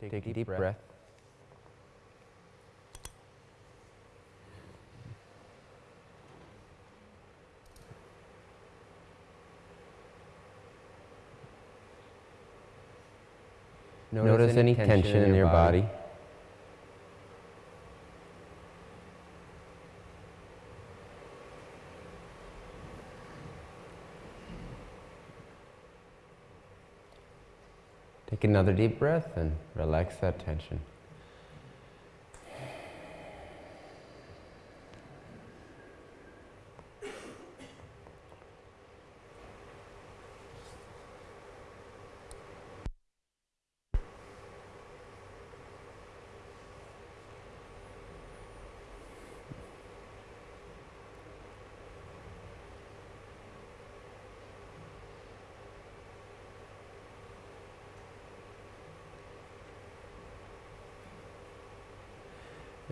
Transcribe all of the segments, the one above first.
Take a deep breath. Notice, any tension in your body. Take another deep breath and relax that tension.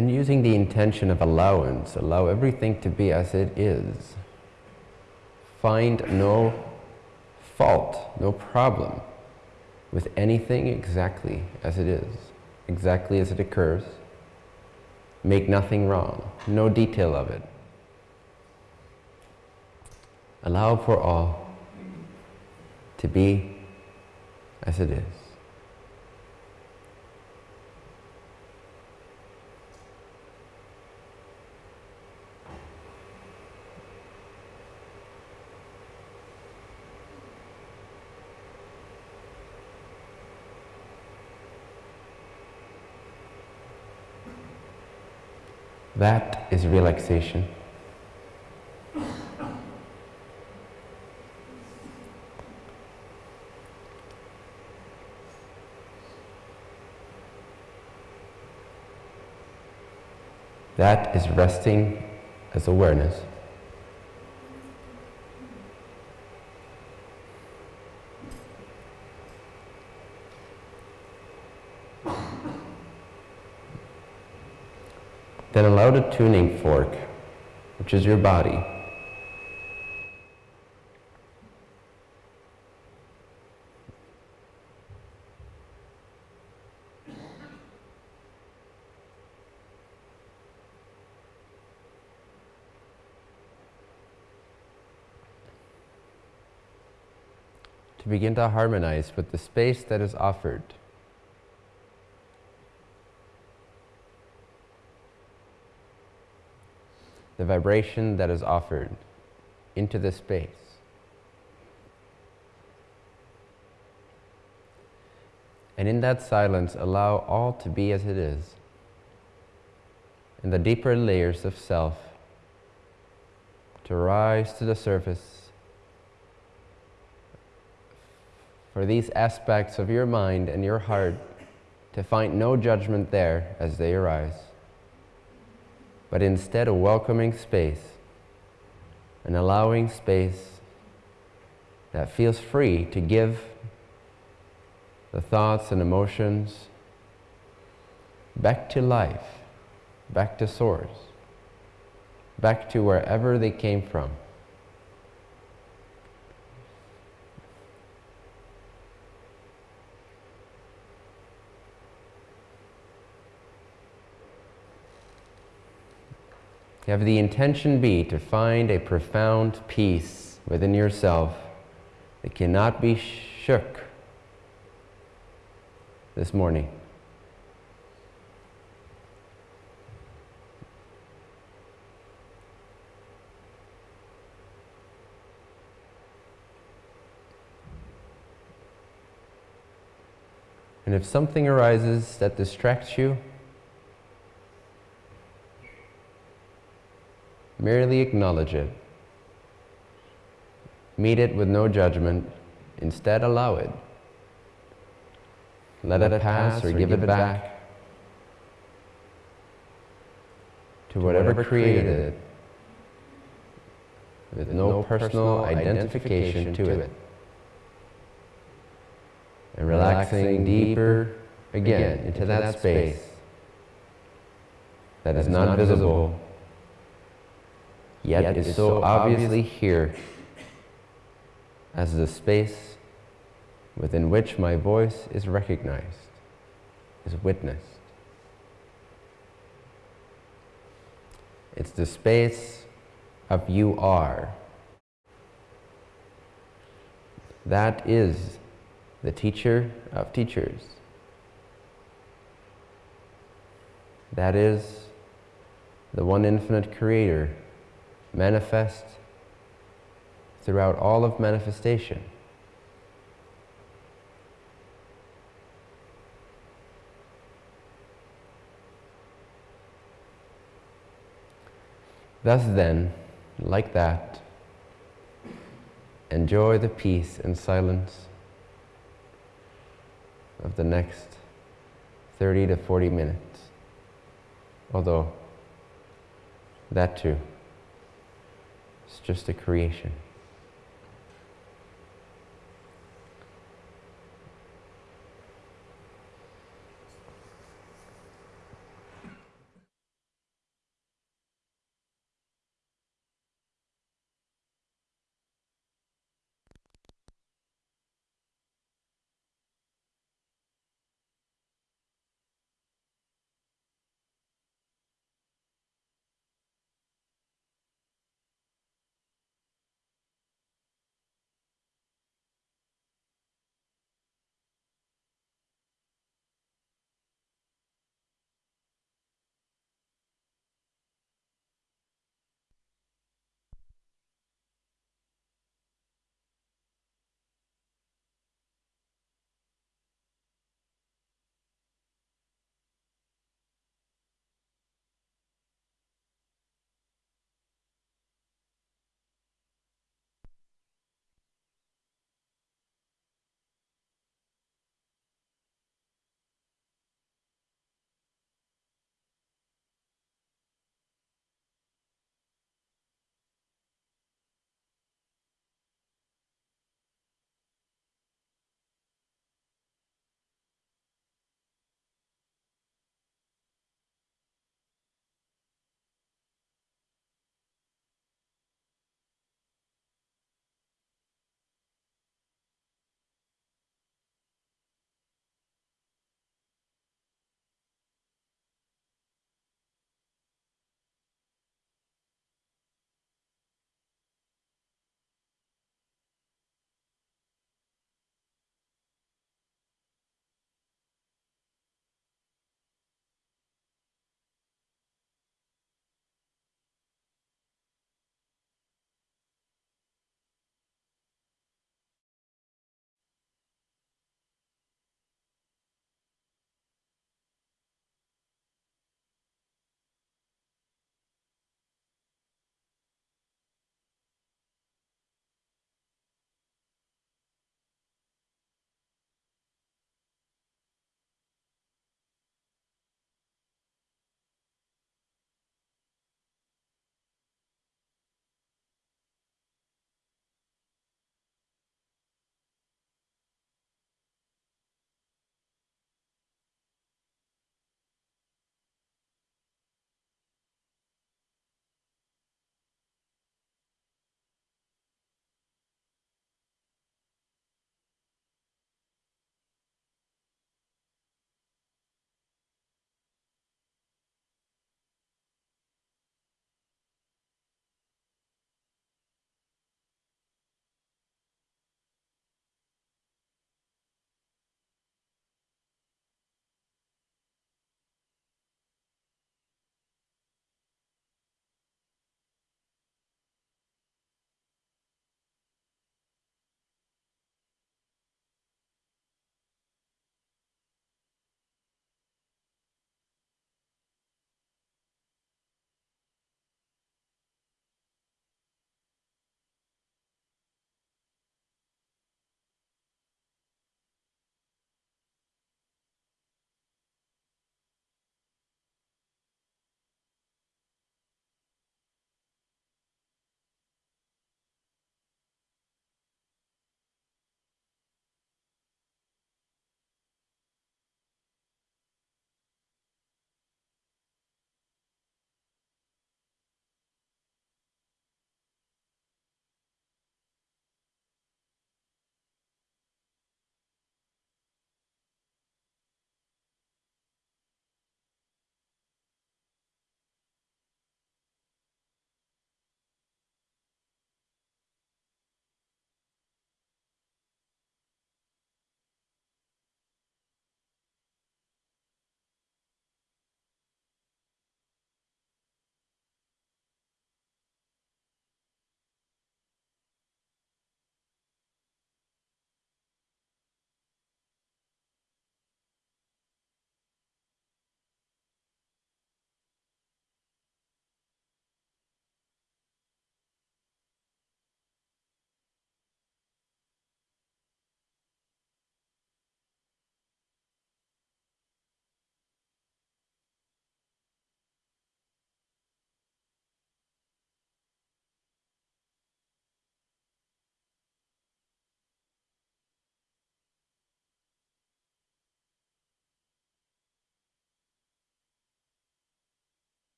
And using the intention of allowance, allow everything to be as it is. Find no fault, no problem with anything exactly as it is, exactly as it occurs. Make nothing wrong, no detail of it. Allow for all to be as it is. That is relaxation. That is resting as awareness. Then allow the tuning fork, which is your body, to begin to harmonize with the space that is offered. The vibration that is offered into the space. And in that silence, allow all to be as it is. And the deeper layers of self to rise to the surface for these aspects of your mind and your heart to find no judgment there as they arise but instead a welcoming space, an allowing space that feels free to give the thoughts and emotions back to life, back to source, back to wherever they came from. Have the intention be to find a profound peace within yourself that cannot be shook this morning. And if something arises that distracts you, Merely acknowledge it. Meet it with no judgment. Instead, allow it. Let, Let it pass or give it back to whatever created it with no personal identification to it. And relaxing deeper again into that space that is not visible yet, is so obviously here as the space within which my voice is recognized. is witnessed. It's the space of you are. That is the teacher of teachers. That is the one infinite creator manifest throughout all of manifestation. Thus then, like that, enjoy the peace and silence of the next 30 to 40 minutes. Although, that too, just a creation.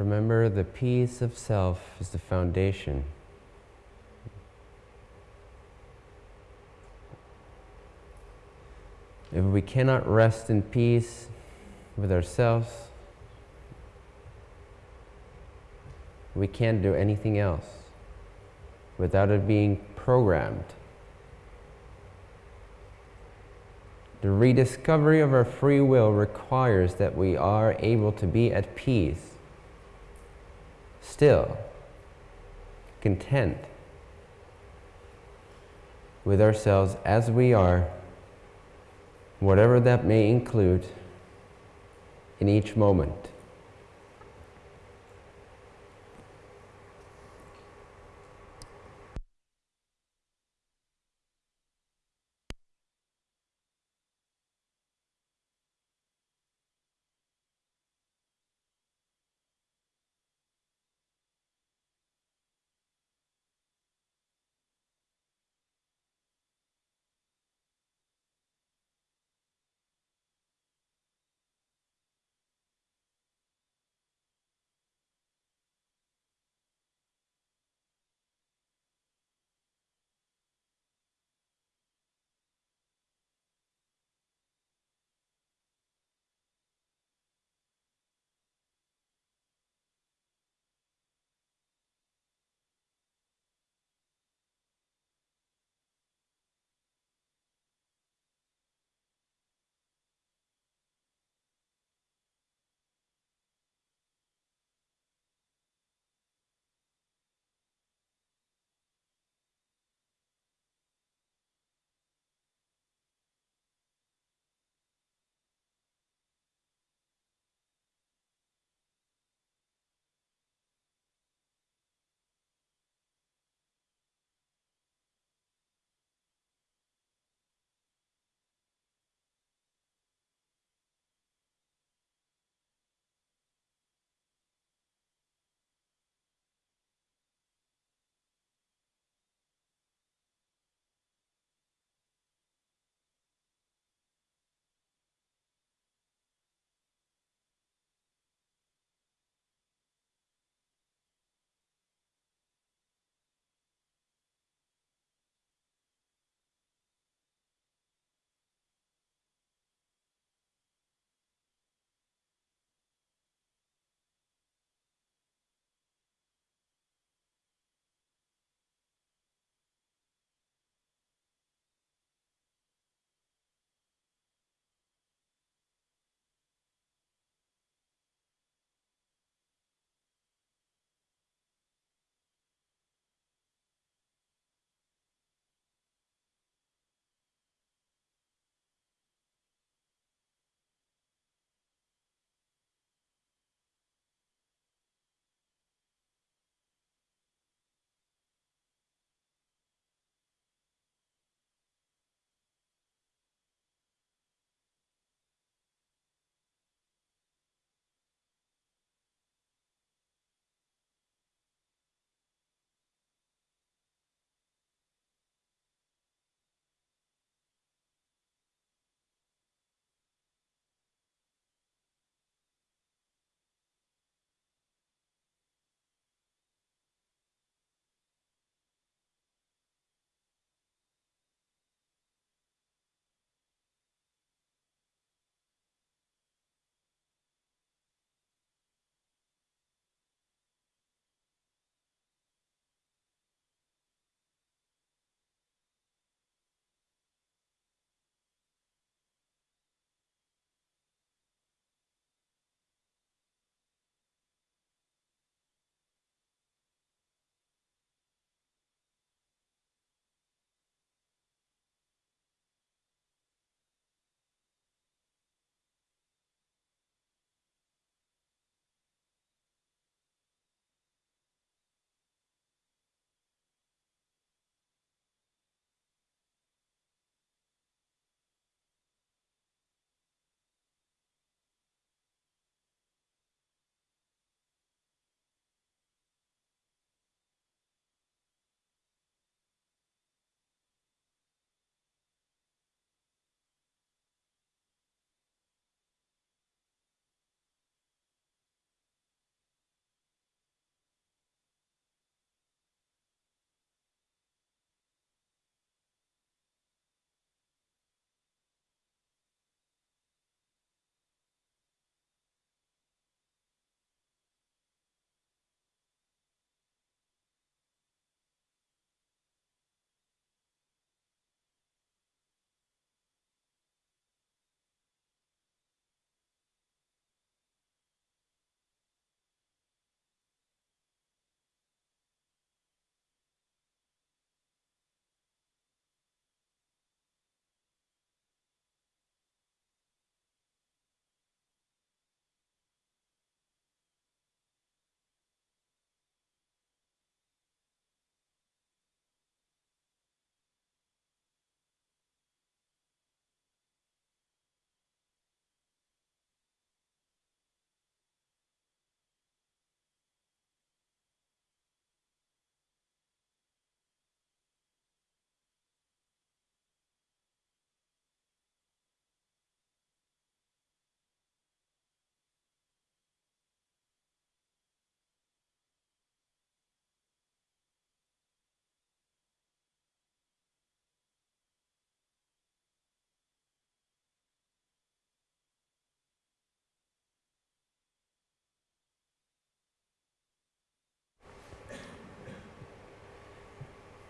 Remember, the peace of self is the foundation. If we cannot rest in peace with ourselves, we can't do anything else without it being programmed. The rediscovery of our free will requires that we are able to be at peace, still, content with ourselves as we are, whatever that may include in each moment.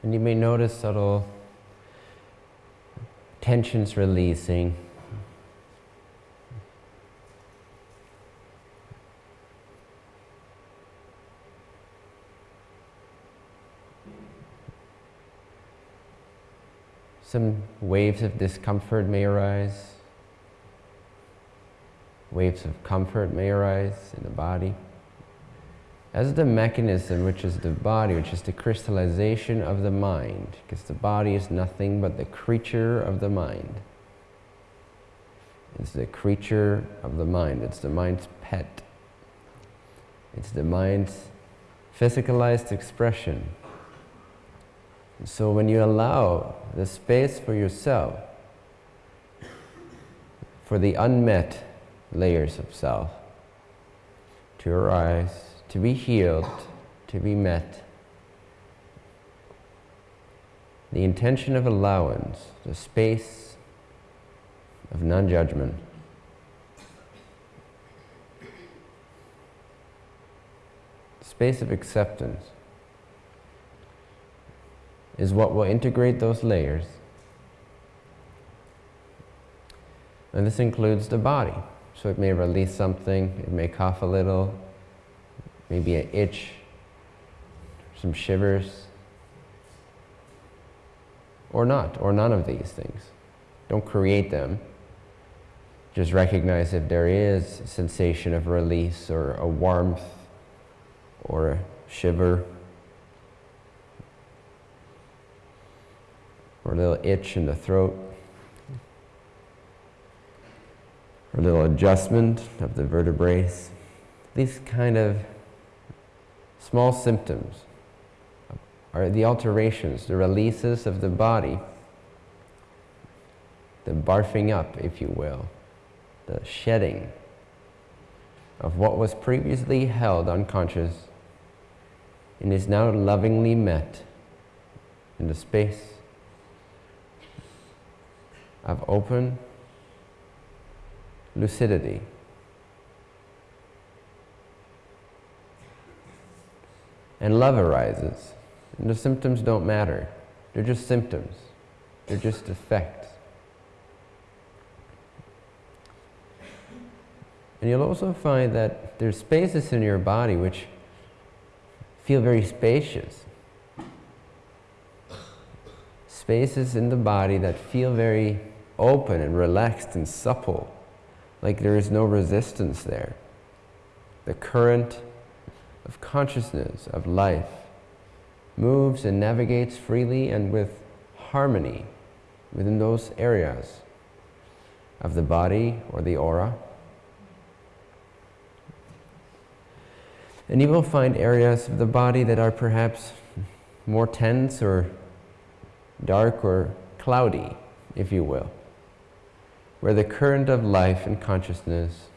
And you may notice subtle tensions releasing. Some waves of discomfort may arise. Waves of comfort may arise in the body. As the mechanism, which is the body, which is the crystallization of the mind, because the body is nothing but the creature of the mind. It's the creature of the mind. It's the mind's pet. It's the mind's physicalized expression. So when you allow the space for yourself, for the unmet layers of self to arise, to be healed, to be met, the intention of allowance, the space of non judgment. Space of acceptance is what will integrate those layers. And this includes the body. So it may release something, it may cough a little, maybe an itch, some shivers, or not, or none of these things. Don't create them. Just recognize if there is a sensation of release or a warmth or a shiver or a little itch in the throat, or a little adjustment of the vertebrae. These kind of small symptoms are the alterations, the releases of the body, the barfing up, if you will, the shedding of what was previously held unconscious and is now lovingly met in the space of open lucidity. And love arises. And the symptoms don't matter. They're just symptoms. They're just effects. And you'll also find that there's spaces in your body which feel very spacious spaces in the body that feel very open and relaxed and supple, like there is no resistance there. The current of consciousness, of life, moves and navigates freely and with harmony within those areas of the body or the aura. And you will find areas of the body that are perhaps more tense or dark or cloudy, if you will, where the current of life and consciousness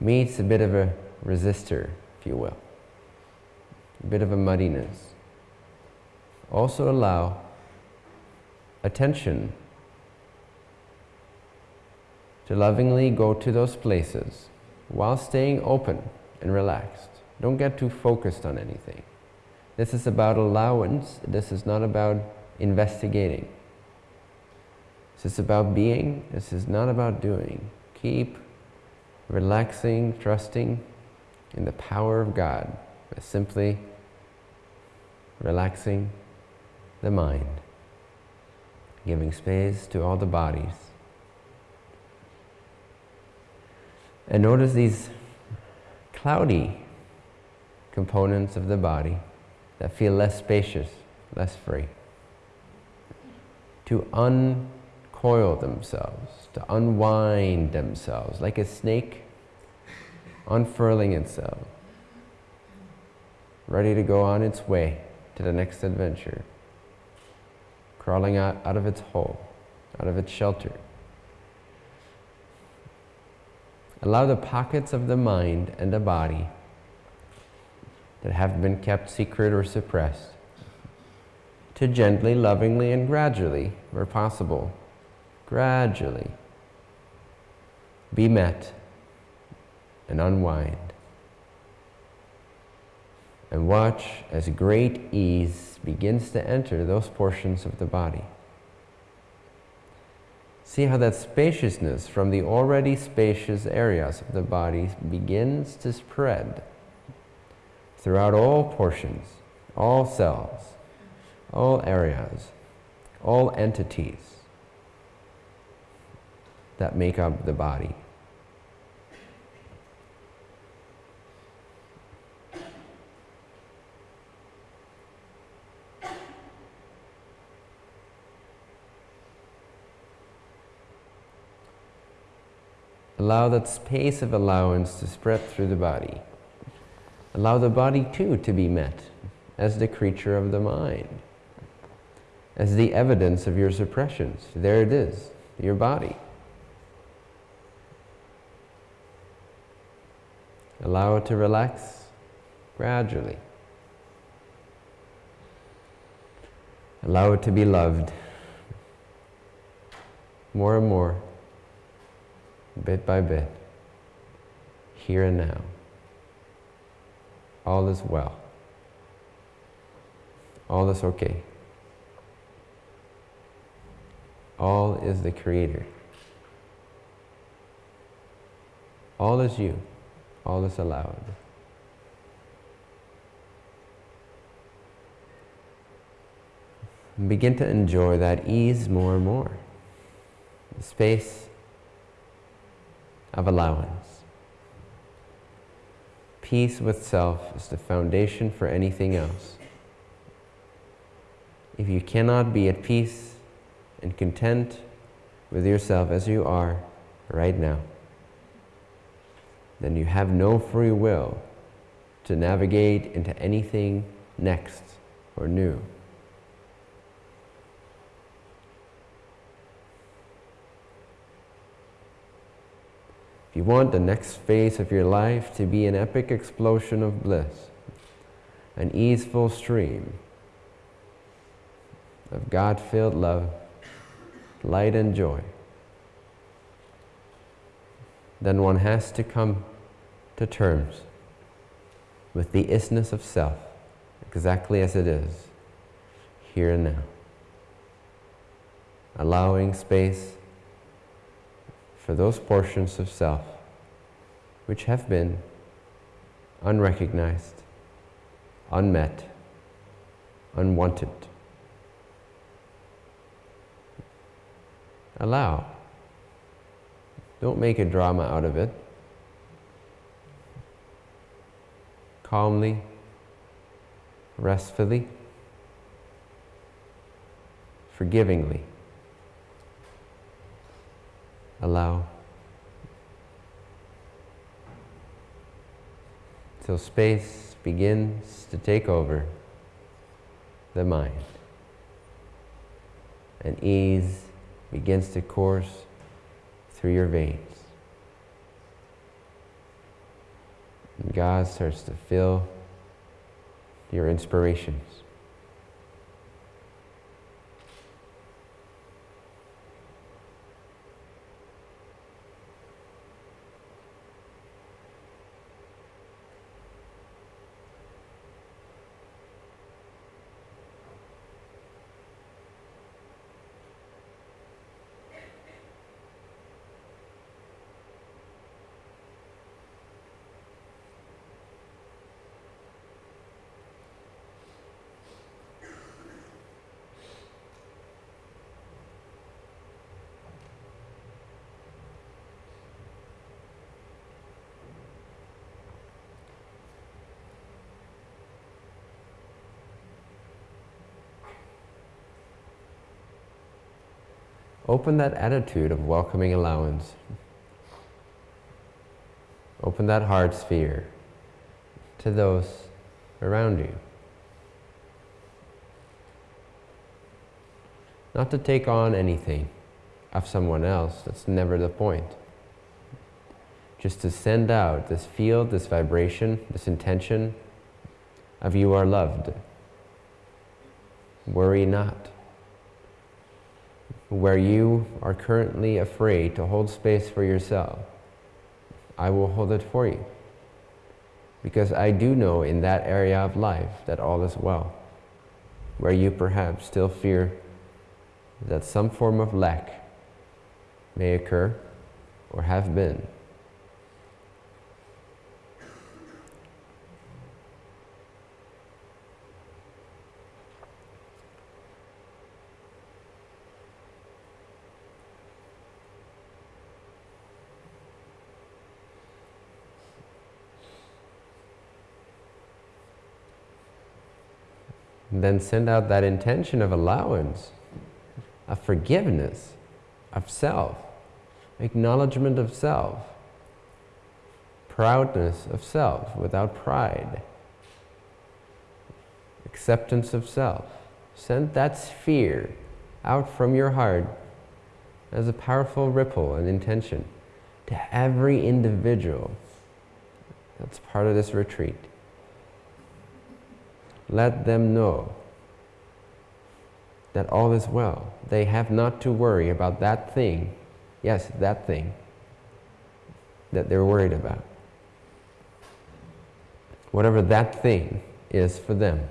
meets a bit of a resistor, if you will, a bit of a muddiness. Also allow attention to lovingly go to those places while staying open and relaxed. Don't get too focused on anything. This is about allowance. This is not about investigating. This is about being, this is not about doing. Keep relaxing, trusting in the power of God by simply relaxing the mind, giving space to all the bodies. And notice these cloudy components of the body that feel less spacious, less free to uncoil themselves, to unwind themselves, like a snake unfurling itself, ready to go on its way to the next adventure, crawling out, out of its hole, out of its shelter. Allow the pockets of the mind and the body that have been kept secret or suppressed to gently, lovingly, and gradually, where possible, gradually be met and unwind. And watch as great ease begins to enter those portions of the body. See how that spaciousness from the already spacious areas of the body begins to spread throughout all portions, all cells, all areas, all entities that make up the body. Allow that space of allowance to spread through the body. Allow the body too to be met as the creature of the mind, as the evidence of your suppressions. There it is, your body. Allow it to relax gradually. Allow it to be loved more and more bit by bit, here and now. All is well. All is okay. All is the Creator. All is you. All is allowed. begin to enjoy that ease more and more. The space of allowance. Peace with self is the foundation for anything else. If you cannot be at peace and content with yourself as you are right now, then you have no free will to navigate into anything next or new. If you want the next phase of your life to be an epic explosion of bliss, an easeful stream of God filled love, light, and joy, then one has to come to terms with the isness of self, exactly as it is, here and now. Allowing space for those portions of self which have been unrecognized, unmet, unwanted. Allow. Don't make a drama out of it. Calmly, restfully, forgivingly allow. Till space begins to take over the mind and ease begins to course through your veins. And God starts to fill your inspirations. Open that attitude of welcoming allowance. Open that heart sphere to those around you. Not to take on anything of someone else, that's never the point. Just to send out this field, this vibration, this intention of you are loved. Worry not where you are currently afraid to hold space for yourself, I will hold it for you. Because I do know in that area of life that all is well, where you perhaps still fear that some form of lack may occur or have been. Then send out that intention of allowance, of forgiveness, of self, acknowledgement of self, proudness of self without pride, acceptance of self. Send that sphere out from your heart as a powerful ripple and intention to every individual that's part of this retreat let them know that all is well. They have not to worry about that thing, yes, that thing that they're worried about. Whatever that thing is for them.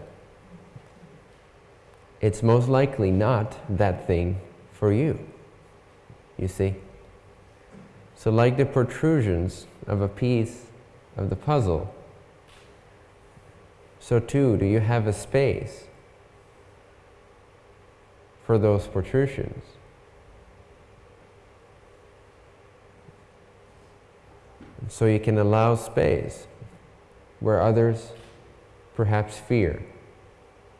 It's most likely not that thing for you, you see. So like the protrusions of a piece of the puzzle, so too do you have a space for those protrusions. So you can allow space where others perhaps fear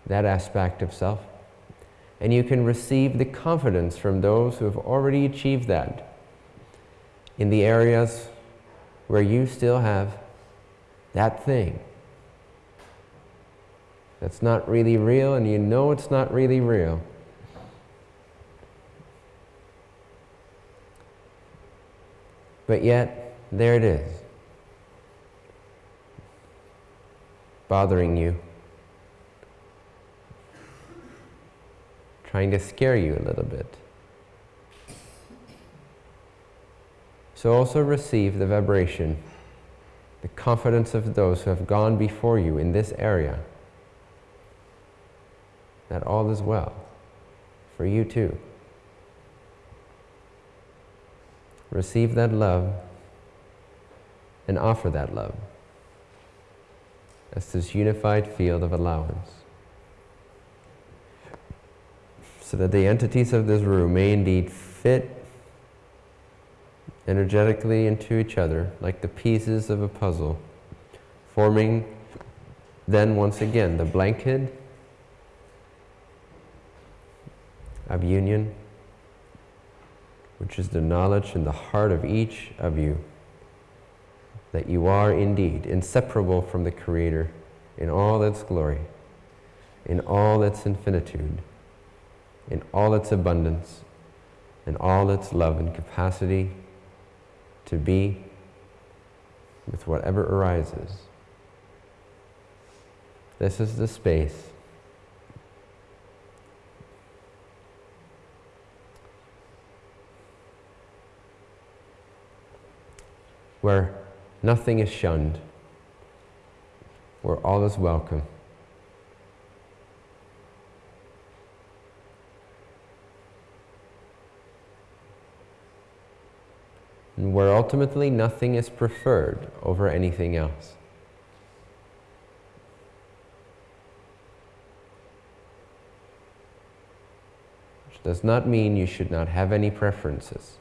that aspect of self. And you can receive the confidence from those who have already achieved that in the areas where you still have that thing that's not really real and you know it's not really real. But yet, there it is, bothering you, trying to scare you a little bit. So also receive the vibration, the confidence of those who have gone before you in this area that all is well for you too. Receive that love and offer that love as this unified field of allowance. So that the entities of this room may indeed fit energetically into each other like the pieces of a puzzle, forming then once again the blanket of union, which is the knowledge in the heart of each of you that you are indeed inseparable from the Creator in all its glory, in all its infinitude, in all its abundance, in all its love and capacity to be with whatever arises. This is the space where nothing is shunned, where all is welcome. And where ultimately nothing is preferred over anything else. Which does not mean you should not have any preferences.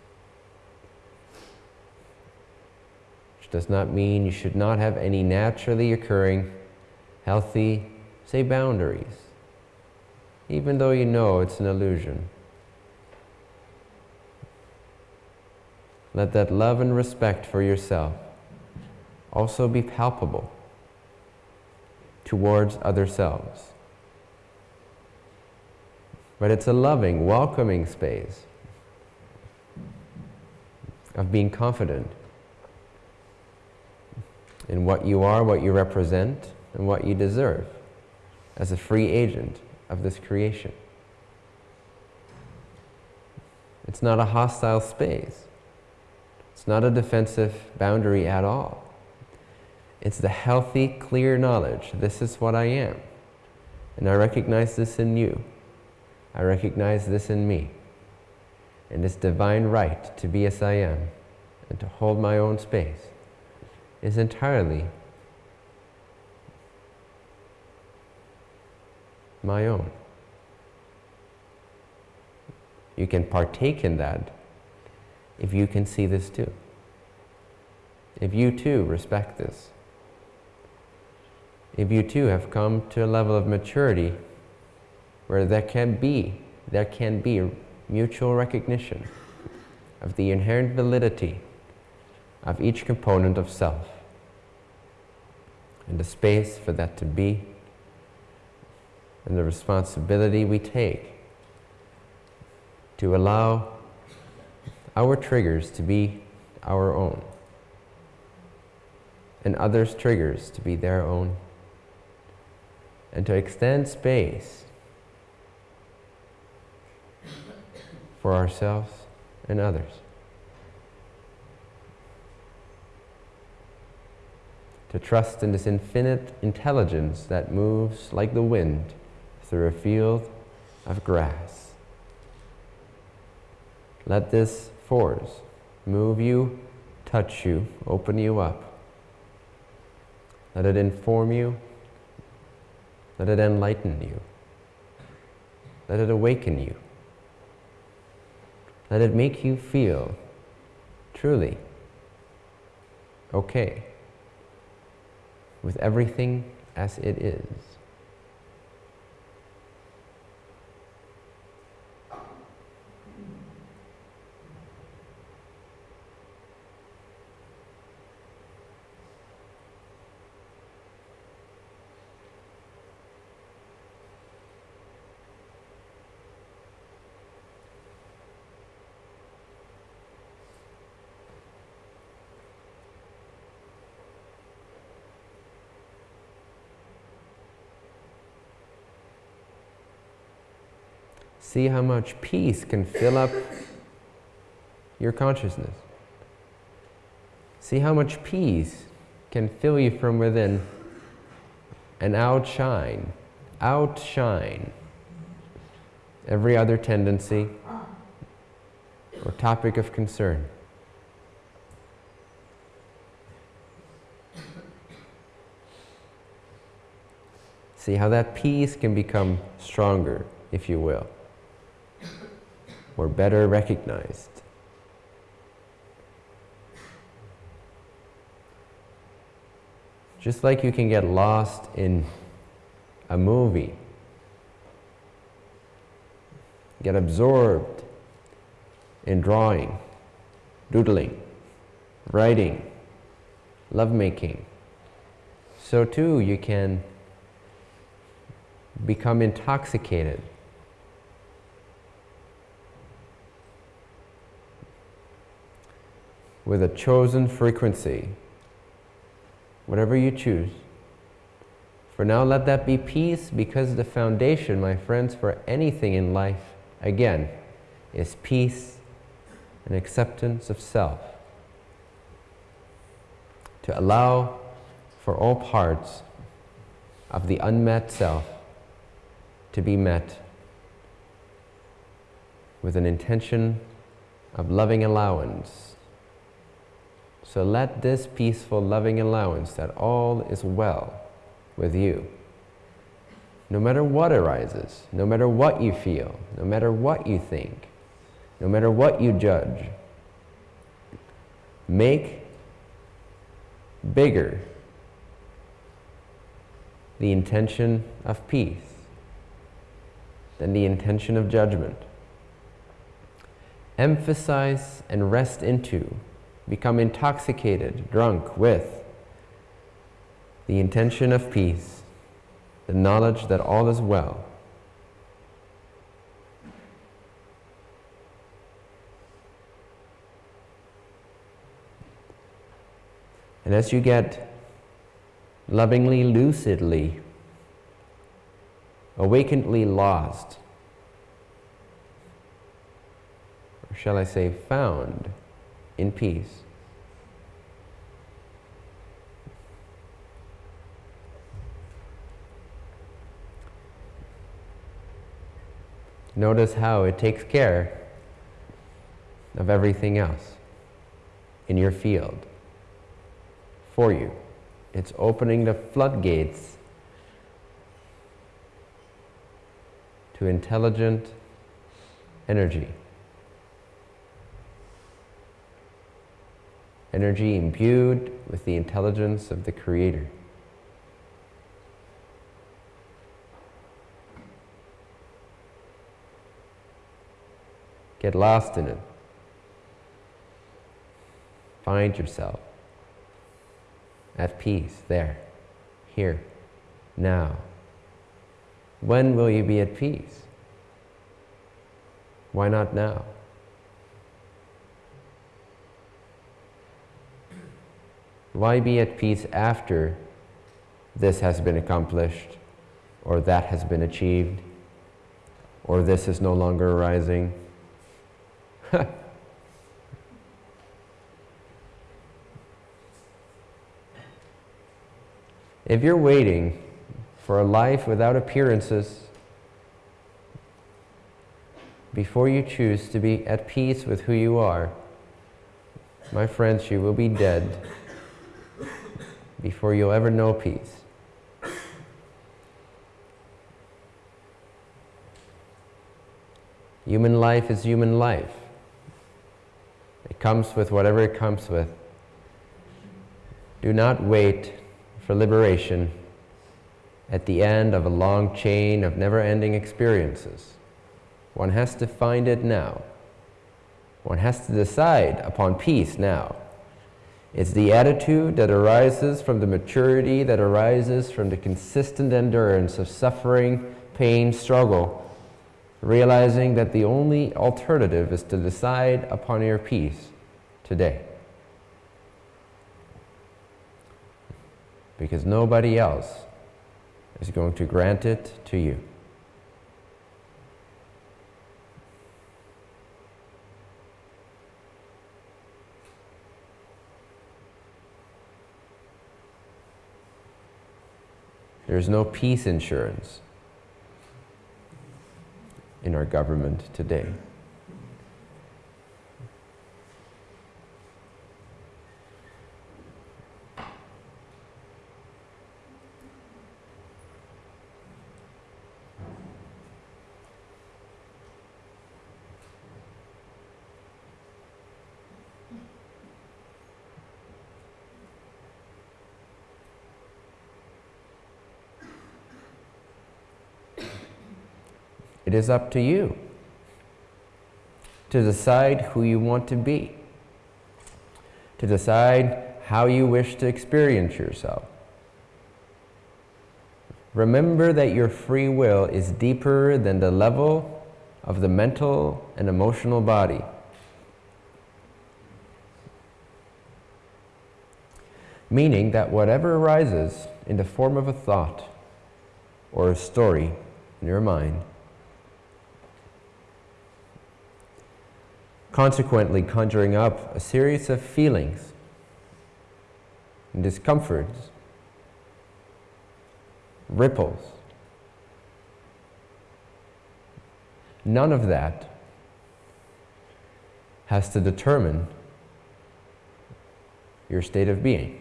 Does not mean you should not have any naturally occurring healthy, say, boundaries, even though you know it's an illusion. Let that love and respect for yourself also be palpable towards other selves. But it's a loving, welcoming space of being confident in what you are, what you represent, and what you deserve as a free agent of this creation. It's not a hostile space. It's not a defensive boundary at all. It's the healthy, clear knowledge this is what I am. And I recognize this in you. I recognize this in me. And this divine right to be as I am and to hold my own space is entirely my own. You can partake in that if you can see this too. If you too respect this. If you too have come to a level of maturity where there can be, there can be mutual recognition of the inherent validity of each component of self and the space for that to be and the responsibility we take to allow our triggers to be our own and others' triggers to be their own and to extend space for ourselves and others. To trust in this infinite intelligence that moves like the wind through a field of grass. Let this force move you, touch you, open you up. Let it inform you. Let it enlighten you. Let it awaken you. Let it make you feel truly okay with everything as it is. See how much peace can fill up your consciousness. See how much peace can fill you from within and outshine, outshine every other tendency or topic of concern. See how that peace can become stronger, if you will or better recognized. Just like you can get lost in a movie, get absorbed in drawing, doodling, writing, lovemaking, so too you can become intoxicated with a chosen frequency, whatever you choose. For now, let that be peace because the foundation, my friends, for anything in life, again, is peace and acceptance of self. To allow for all parts of the unmet self to be met with an intention of loving allowance so let this peaceful, loving allowance that all is well with you. No matter what arises, no matter what you feel, no matter what you think, no matter what you judge, make bigger the intention of peace than the intention of judgment. Emphasize and rest into become intoxicated, drunk with the intention of peace, the knowledge that all is well. And as you get lovingly, lucidly, awakenedly lost, or shall I say found, in peace. Notice how it takes care of everything else in your field for you. It's opening the floodgates to intelligent energy. Energy imbued with the intelligence of the Creator. Get lost in it. Find yourself at peace there, here, now. When will you be at peace? Why not now? Why be at peace after this has been accomplished, or that has been achieved, or this is no longer arising? if you're waiting for a life without appearances, before you choose to be at peace with who you are, my friends, you will be dead before you'll ever know peace. Human life is human life. It comes with whatever it comes with. Do not wait for liberation at the end of a long chain of never-ending experiences. One has to find it now. One has to decide upon peace now. It's the attitude that arises from the maturity that arises from the consistent endurance of suffering, pain, struggle, realizing that the only alternative is to decide upon your peace today. Because nobody else is going to grant it to you. There's no peace insurance in our government today. It is up to you to decide who you want to be, to decide how you wish to experience yourself. Remember that your free will is deeper than the level of the mental and emotional body. Meaning that whatever arises in the form of a thought or a story in your mind consequently conjuring up a series of feelings and discomforts, ripples. None of that has to determine your state of being.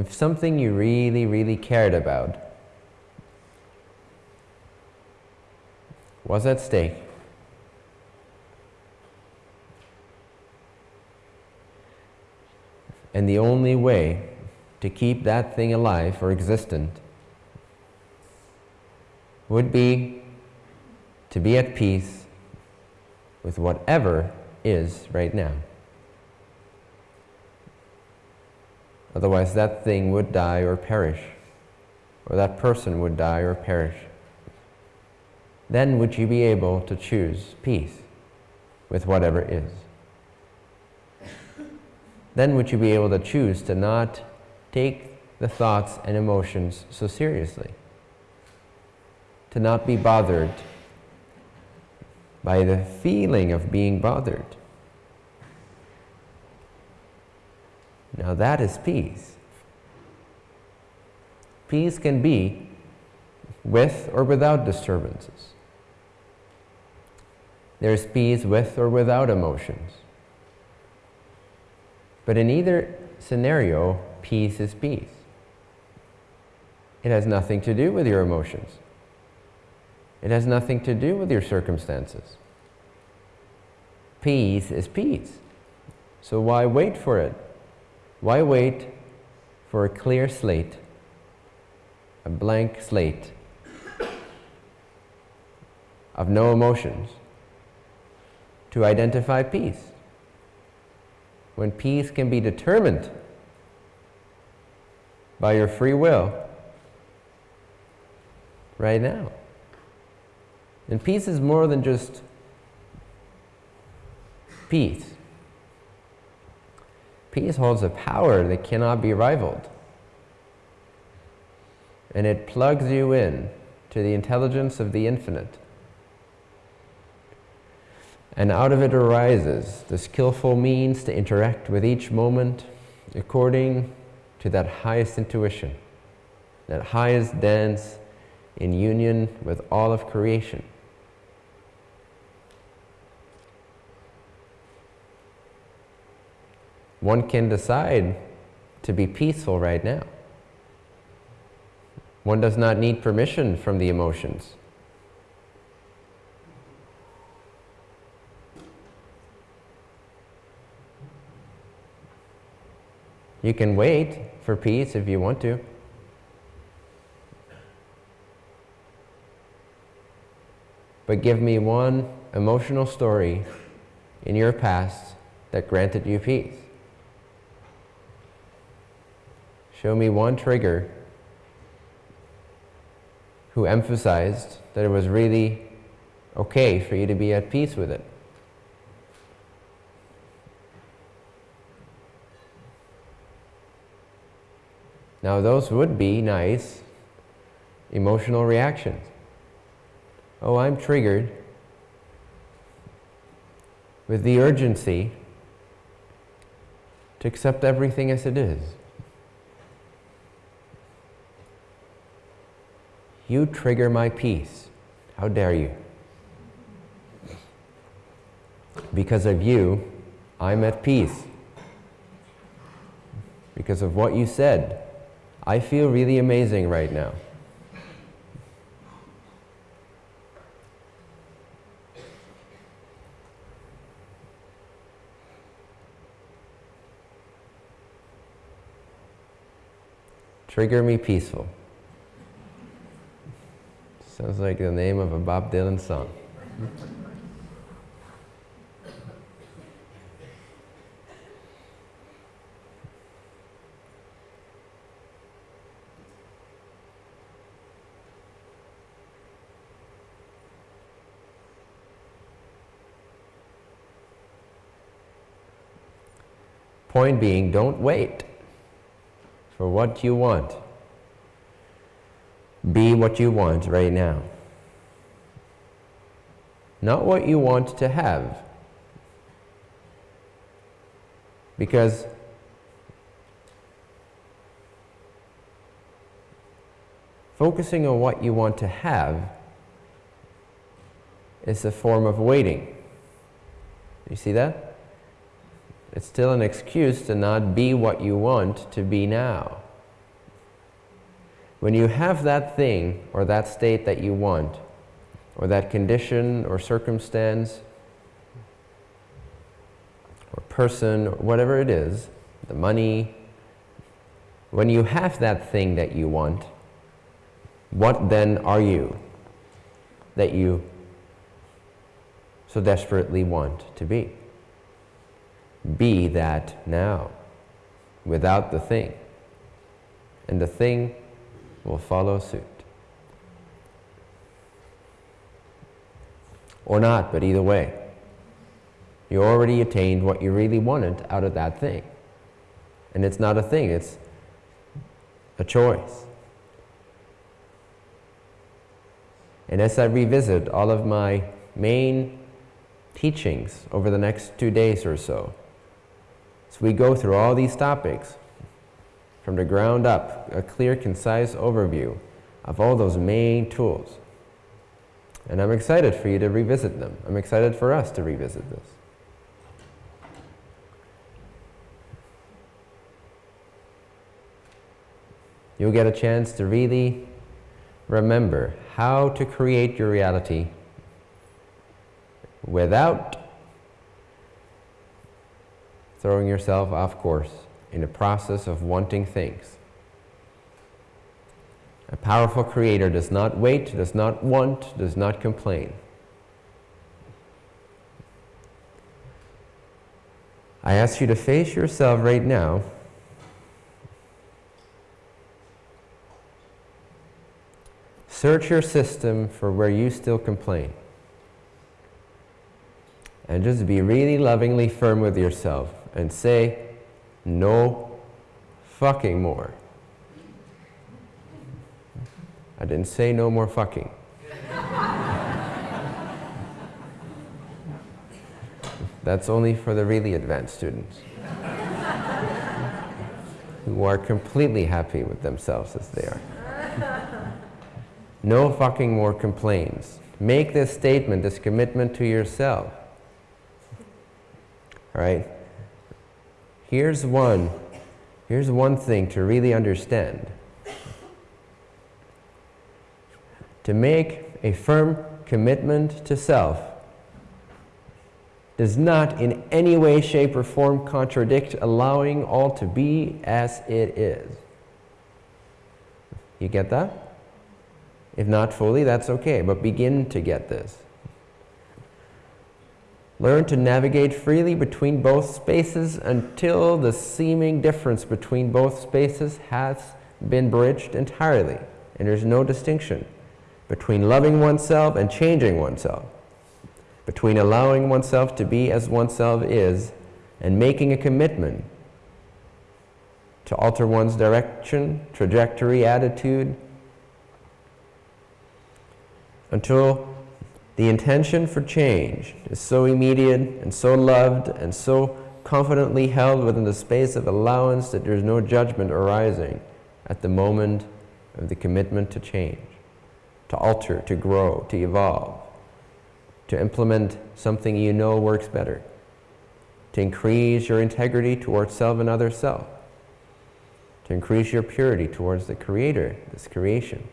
If something you really, really cared about was at stake, and the only way to keep that thing alive or existent would be to be at peace with whatever is right now. Otherwise, that thing would die or perish, or that person would die or perish. Then would you be able to choose peace with whatever is. Then would you be able to choose to not take the thoughts and emotions so seriously, to not be bothered by the feeling of being bothered Now that is peace. Peace can be with or without disturbances. There's peace with or without emotions. But in either scenario, peace is peace. It has nothing to do with your emotions. It has nothing to do with your circumstances. Peace is peace. So why wait for it? Why wait for a clear slate, a blank slate of no emotions to identify peace? When peace can be determined by your free will right now. And peace is more than just peace. Peace holds a power that cannot be rivaled. And it plugs you in to the intelligence of the infinite. And out of it arises the skillful means to interact with each moment according to that highest intuition, that highest dance in union with all of creation. One can decide to be peaceful right now. One does not need permission from the emotions. You can wait for peace if you want to. But give me one emotional story in your past that granted you peace. Show me one trigger who emphasized that it was really okay for you to be at peace with it. Now those would be nice emotional reactions. Oh, I'm triggered with the urgency to accept everything as it is. You trigger my peace. How dare you? Because of you, I'm at peace. Because of what you said, I feel really amazing right now. Trigger me peaceful. Sounds like the name of a Bob Dylan song. Point being, don't wait for what you want. Be what you want right now. Not what you want to have. Because focusing on what you want to have is a form of waiting. You see that? It's still an excuse to not be what you want to be now. When you have that thing or that state that you want, or that condition or circumstance, or person, or whatever it is, the money, when you have that thing that you want, what then are you that you so desperately want to be? Be that now, without the thing. And the thing will follow suit. Or not, but either way. You already attained what you really wanted out of that thing. And it's not a thing, it's a choice. And as I revisit all of my main teachings over the next two days or so, as we go through all these topics from the ground up, a clear, concise overview of all those main tools. And I'm excited for you to revisit them. I'm excited for us to revisit this. You'll get a chance to really remember how to create your reality without throwing yourself off course in the process of wanting things. A powerful creator does not wait, does not want, does not complain. I ask you to face yourself right now. Search your system for where you still complain. And just be really lovingly firm with yourself and say, no fucking more. I didn't say no more fucking. That's only for the really advanced students who are completely happy with themselves as they are. No fucking more complaints. Make this statement, this commitment to yourself. All right? Here's one. Here's one thing to really understand. to make a firm commitment to self does not in any way, shape, or form contradict allowing all to be as it is. You get that? If not fully, that's okay, but begin to get this. Learn to navigate freely between both spaces until the seeming difference between both spaces has been bridged entirely, and there's no distinction between loving oneself and changing oneself, between allowing oneself to be as oneself is and making a commitment to alter one's direction, trajectory, attitude, until the intention for change is so immediate and so loved and so confidently held within the space of allowance that there's no judgment arising at the moment of the commitment to change to alter, to grow, to evolve, to implement something you know works better, to increase your integrity towards self and other self, to increase your purity towards the Creator, this creation.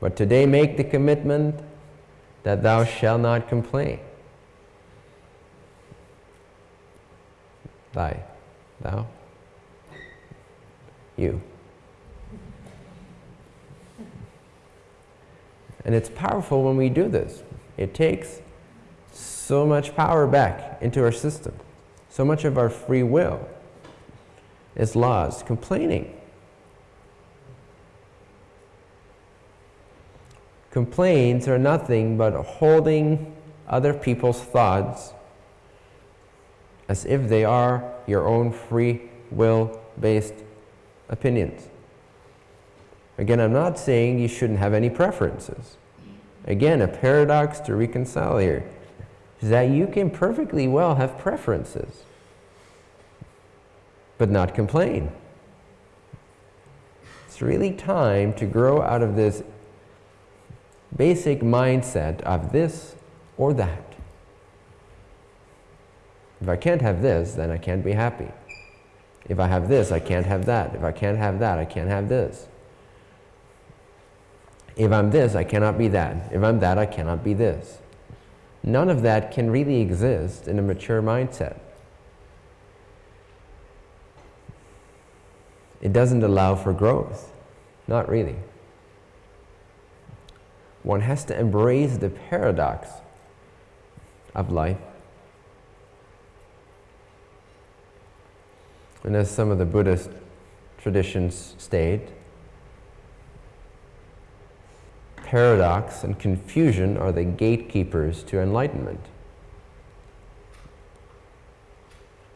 But today make the commitment that thou shalt not complain. Thy, thou, you. And it's powerful when we do this. It takes so much power back into our system. So much of our free will is lost complaining. Complaints are nothing but holding other people's thoughts as if they are your own free will based opinions. Again, I'm not saying you shouldn't have any preferences. Again, a paradox to reconcile here is that you can perfectly well have preferences, but not complain. It's really time to grow out of this basic mindset of this or that. If I can't have this, then I can't be happy. If I have this, I can't have that. If I can't have that, I can't have this. If I'm this, I cannot be that. If I'm that, I cannot be this. None of that can really exist in a mature mindset. It doesn't allow for growth. Not really. One has to embrace the paradox of life. And as some of the Buddhist traditions state, paradox and confusion are the gatekeepers to enlightenment.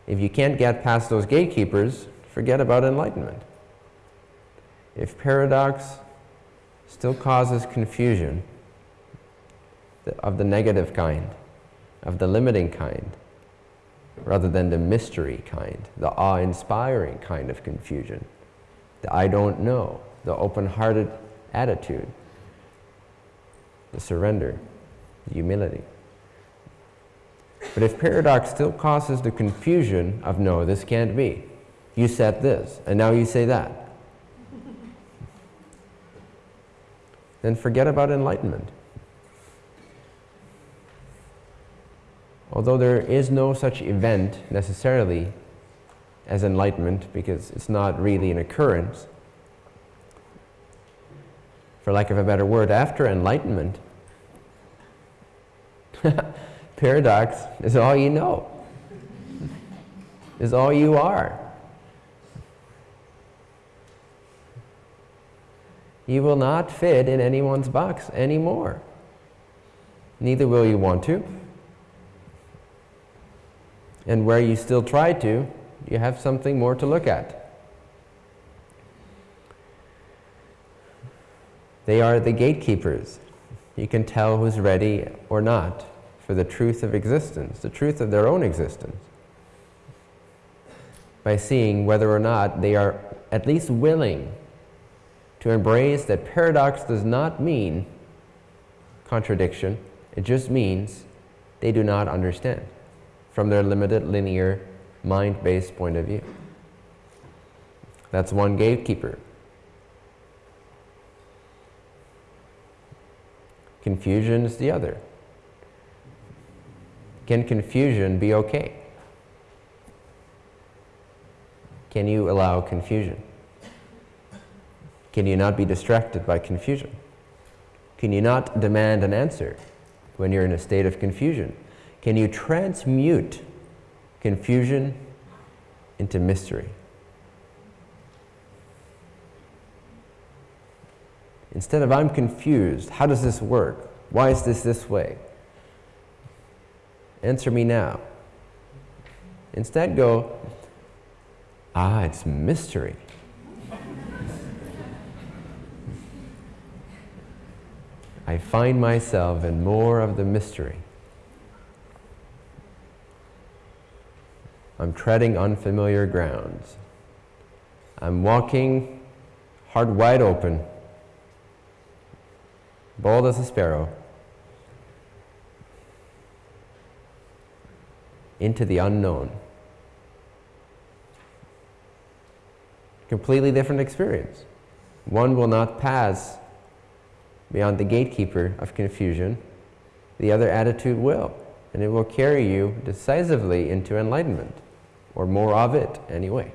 If you can't get past those gatekeepers, forget about enlightenment. If paradox still causes confusion of the negative kind, of the limiting kind, rather than the mystery kind, the awe inspiring kind of confusion, the I don't know, the open hearted attitude, the surrender, the humility. But if paradox still causes the confusion of no, this can't be, you said this, and now you say that, then forget about enlightenment. Although there is no such event necessarily as enlightenment because it's not really an occurrence, for lack of a better word, after enlightenment, paradox is all you know, is all you are. You will not fit in anyone's box anymore. Neither will you want to. And where you still try to, you have something more to look at. They are the gatekeepers. You can tell who's ready or not for the truth of existence, the truth of their own existence, by seeing whether or not they are at least willing to embrace that paradox does not mean contradiction, it just means they do not understand from their limited linear mind-based point of view. That's one gatekeeper. Confusion is the other. Can confusion be okay? Can you allow confusion? Can you not be distracted by confusion? Can you not demand an answer when you're in a state of confusion? Can you transmute confusion into mystery? Instead of I'm confused, how does this work? Why is this this way? Answer me now. Instead go, ah, it's mystery. I find myself in more of the mystery. I'm treading unfamiliar grounds. I'm walking heart wide open, bold as a sparrow, into the unknown. Completely different experience. One will not pass beyond the gatekeeper of confusion, the other attitude will, and it will carry you decisively into enlightenment or more of it anyway.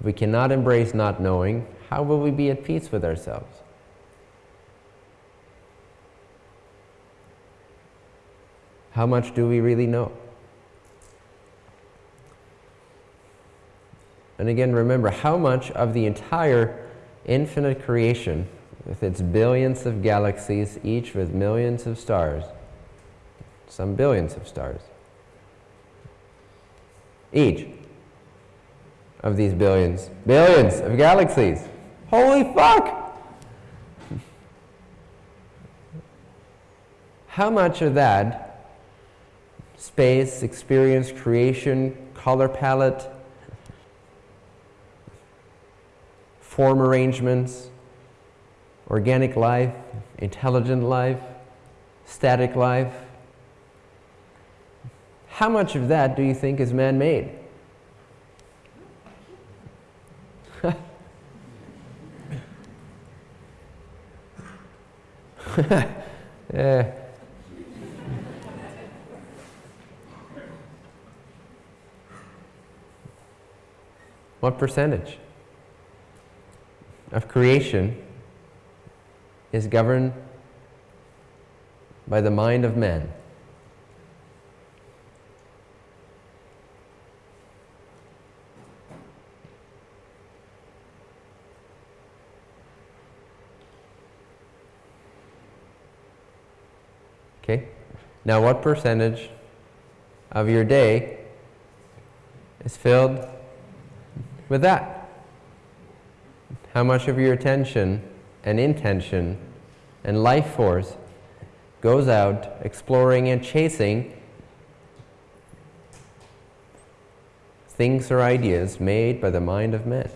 If we cannot embrace not knowing, how will we be at peace with ourselves? How much do we really know? And again, remember how much of the entire infinite creation, with its billions of galaxies, each with millions of stars, some billions of stars, each of these billions, billions of galaxies. Holy fuck! How much of that space, experience, creation, color palette, form arrangements, organic life, intelligent life, static life. How much of that do you think is man made? yeah. What percentage? of creation is governed by the mind of man. Okay? Now, what percentage of your day is filled with that? how much of your attention and intention and life force goes out exploring and chasing things or ideas made by the mind of men.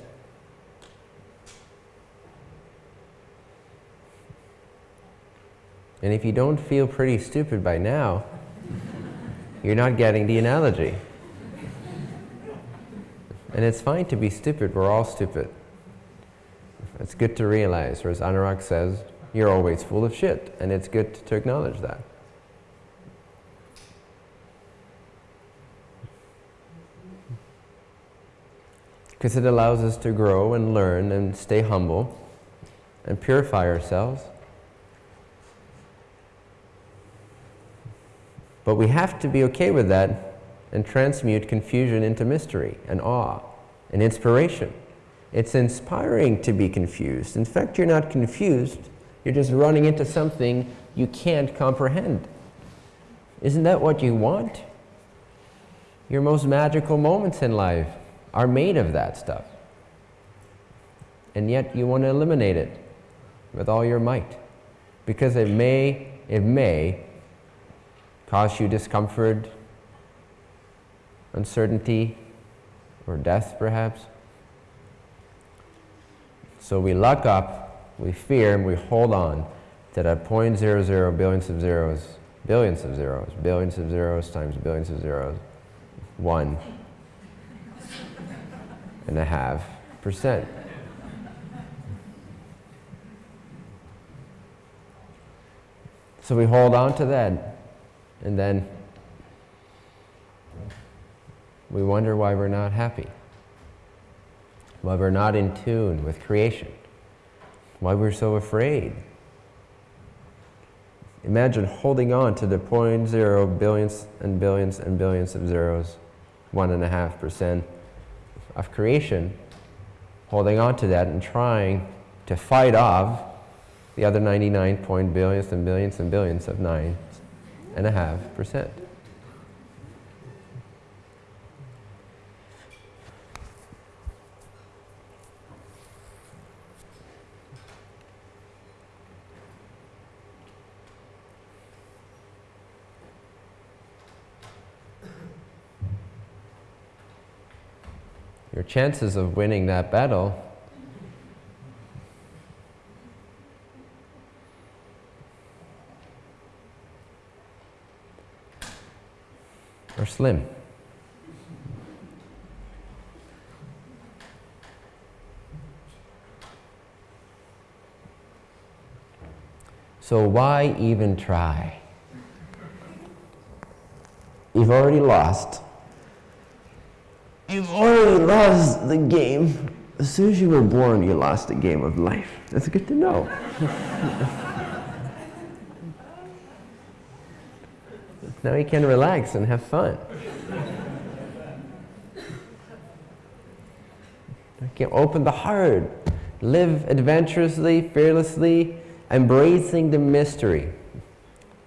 And if you don't feel pretty stupid by now, you're not getting the analogy. And it's fine to be stupid, we're all stupid. It's good to realize, or as Anurag says, you're always full of shit, and it's good to acknowledge that. Because it allows us to grow and learn and stay humble and purify ourselves. But we have to be okay with that and transmute confusion into mystery and awe and inspiration. It's inspiring to be confused. In fact, you're not confused, you're just running into something you can't comprehend. Isn't that what you want? Your most magical moments in life are made of that stuff. And yet you want to eliminate it with all your might. Because it may, it may cause you discomfort, uncertainty, or death perhaps. So we luck up, we fear, and we hold on to that point zero zero billions of zeros, billions of zeros, billions of zeros times billions of zeros, one and a half percent. So we hold on to that, and then we wonder why we're not happy why we're not in tune with creation, why we're so afraid. Imagine holding on to the point zero billions and billions and billions of zeros, one and a half percent of creation, holding on to that and trying to fight off the other 99 point billions and billions and billions of nine and a half percent. Your chances of winning that battle are slim. So why even try? You've already lost. You've already lost the game. As soon as you were born, you lost a game of life. That's good to know. now you can relax and have fun. You can open the heart, live adventurously, fearlessly, embracing the mystery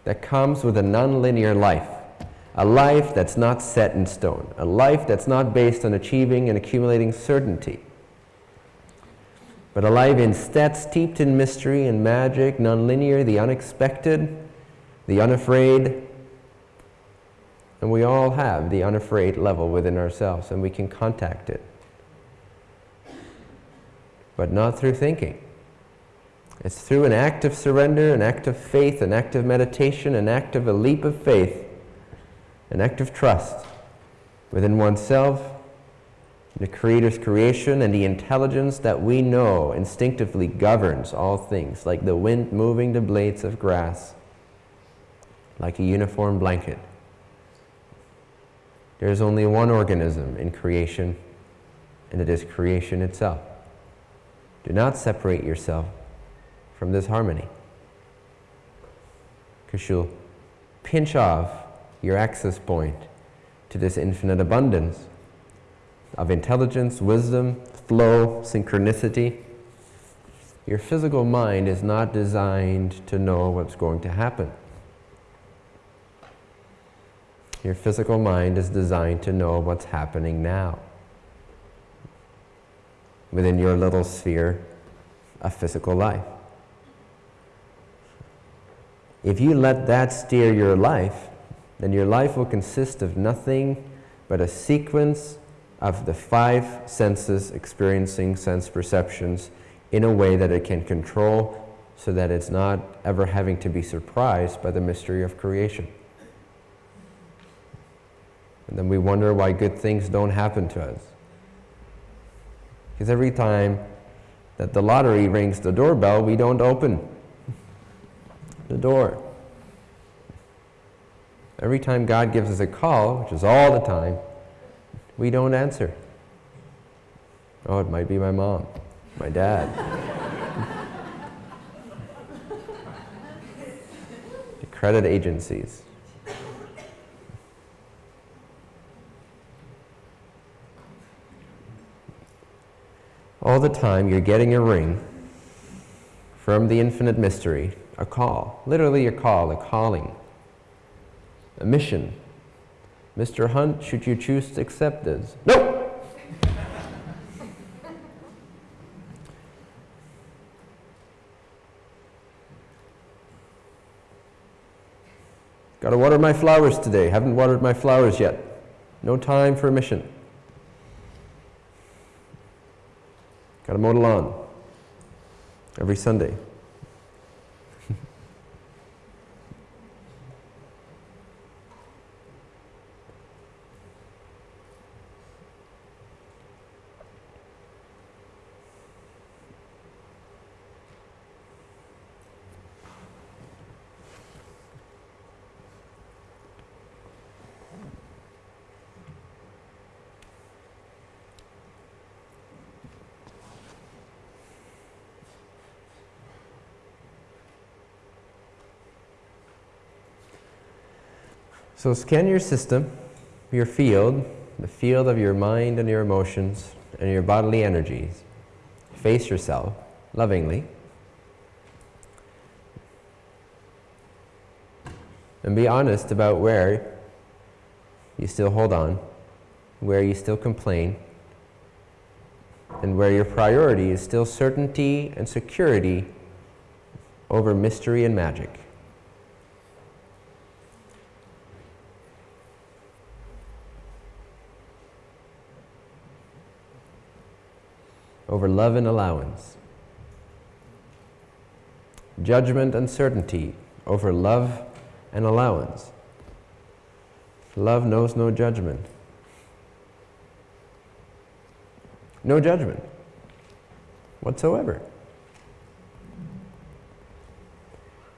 that comes with a nonlinear life. A life that's not set in stone. A life that's not based on achieving and accumulating certainty. But a life instead steeped in mystery and magic, nonlinear, the unexpected, the unafraid. And we all have the unafraid level within ourselves and we can contact it. But not through thinking. It's through an act of surrender, an act of faith, an act of meditation, an act of a leap of faith an act of trust within oneself, the Creator's creation, and the intelligence that we know instinctively governs all things, like the wind moving the blades of grass, like a uniform blanket. There is only one organism in creation, and it is creation itself. Do not separate yourself from this harmony, because you'll pinch off your access point to this infinite abundance of intelligence, wisdom, flow, synchronicity. Your physical mind is not designed to know what's going to happen. Your physical mind is designed to know what's happening now. Within your little sphere of physical life. If you let that steer your life, then your life will consist of nothing but a sequence of the five senses experiencing sense perceptions in a way that it can control so that it's not ever having to be surprised by the mystery of creation. And then we wonder why good things don't happen to us. Because every time that the lottery rings the doorbell, we don't open the door. Every time God gives us a call, which is all the time, we don't answer. Oh, it might be my mom, my dad. the credit agencies. All the time you're getting a ring from the infinite mystery, a call, literally a call, a calling, a mission. Mr. Hunt, should you choose to accept this? No! Got to water my flowers today. Haven't watered my flowers yet. No time for a mission. Got to mow the lawn every Sunday. So scan your system, your field, the field of your mind and your emotions and your bodily energies. Face yourself lovingly. And be honest about where you still hold on, where you still complain, and where your priority is still certainty and security over mystery and magic. Over love and allowance. Judgment and certainty over love and allowance. Love knows no judgment. No judgment whatsoever.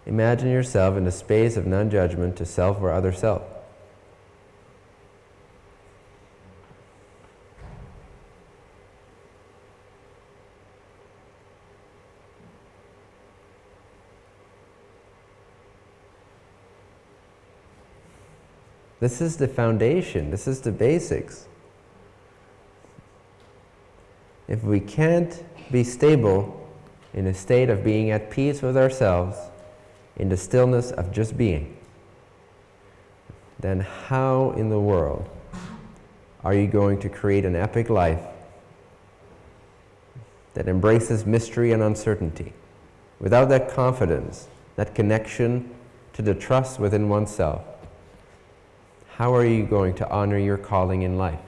Imagine yourself in a space of non judgment to self or other self. This is the foundation. This is the basics. If we can't be stable in a state of being at peace with ourselves, in the stillness of just being, then how in the world are you going to create an epic life that embraces mystery and uncertainty? Without that confidence, that connection to the trust within oneself, how are you going to honor your calling in life?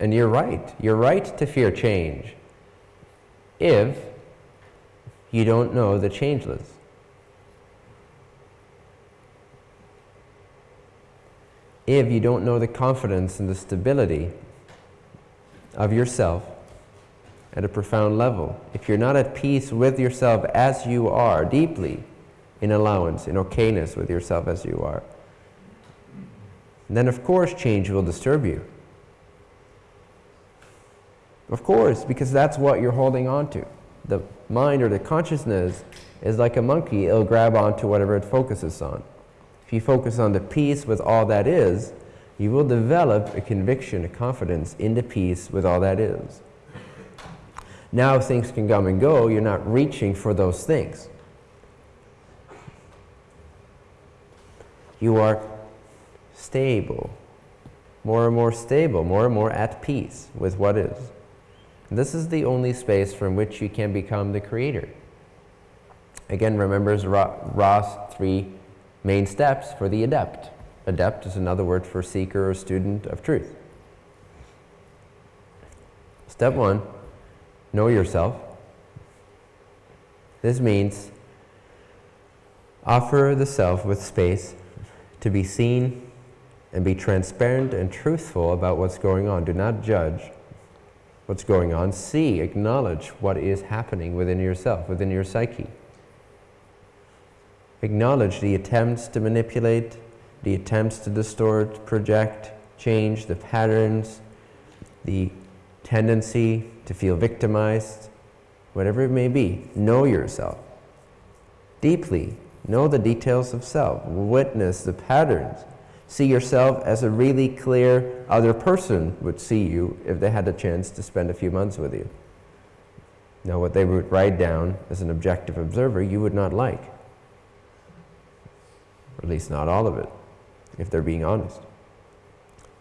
And you're right. You're right to fear change if you don't know the changeless. If you don't know the confidence and the stability of yourself at a profound level. If you're not at peace with yourself as you are, deeply in allowance, in okayness with yourself as you are, then of course change will disturb you. Of course, because that's what you're holding on to. The mind or the consciousness is like a monkey, it'll grab onto whatever it focuses on. If you focus on the peace with all that is, you will develop a conviction, a confidence in the peace with all that is. Now things can come and go, you're not reaching for those things. You are stable more and more stable, more and more at peace with what is. This is the only space from which you can become the creator. Again, remembers Ra's three main steps for the adept. Adept is another word for seeker or student of truth. Step one, know yourself. This means offer the self with space to be seen and be transparent and truthful about what's going on. Do not judge what's going on. See, acknowledge what is happening within yourself, within your psyche. Acknowledge the attempts to manipulate, the attempts to distort, project, change, the patterns, the tendency to feel victimized, whatever it may be. Know yourself deeply. Know the details of self. Witness the patterns. See yourself as a really clear other person would see you if they had a chance to spend a few months with you. Now, what they would write down as an objective observer, you would not like. Or at least not all of it, if they're being honest.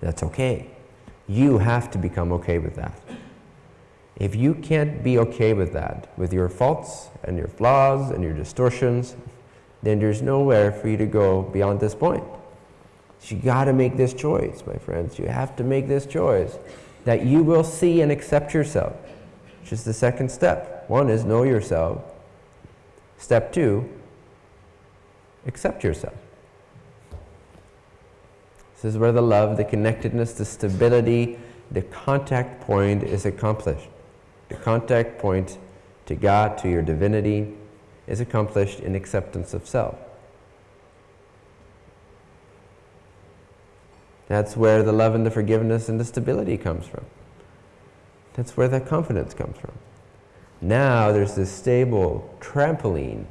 That's okay. You have to become okay with that. If you can't be okay with that, with your faults and your flaws and your distortions, then there's nowhere for you to go beyond this point. So you got to make this choice, my friends. You have to make this choice that you will see and accept yourself, which is the second step. One is know yourself. Step two, accept yourself. This is where the love, the connectedness, the stability, the contact point is accomplished. The contact point to God, to your divinity, is accomplished in acceptance of self. That's where the love and the forgiveness and the stability comes from. That's where the confidence comes from. Now there's this stable trampoline,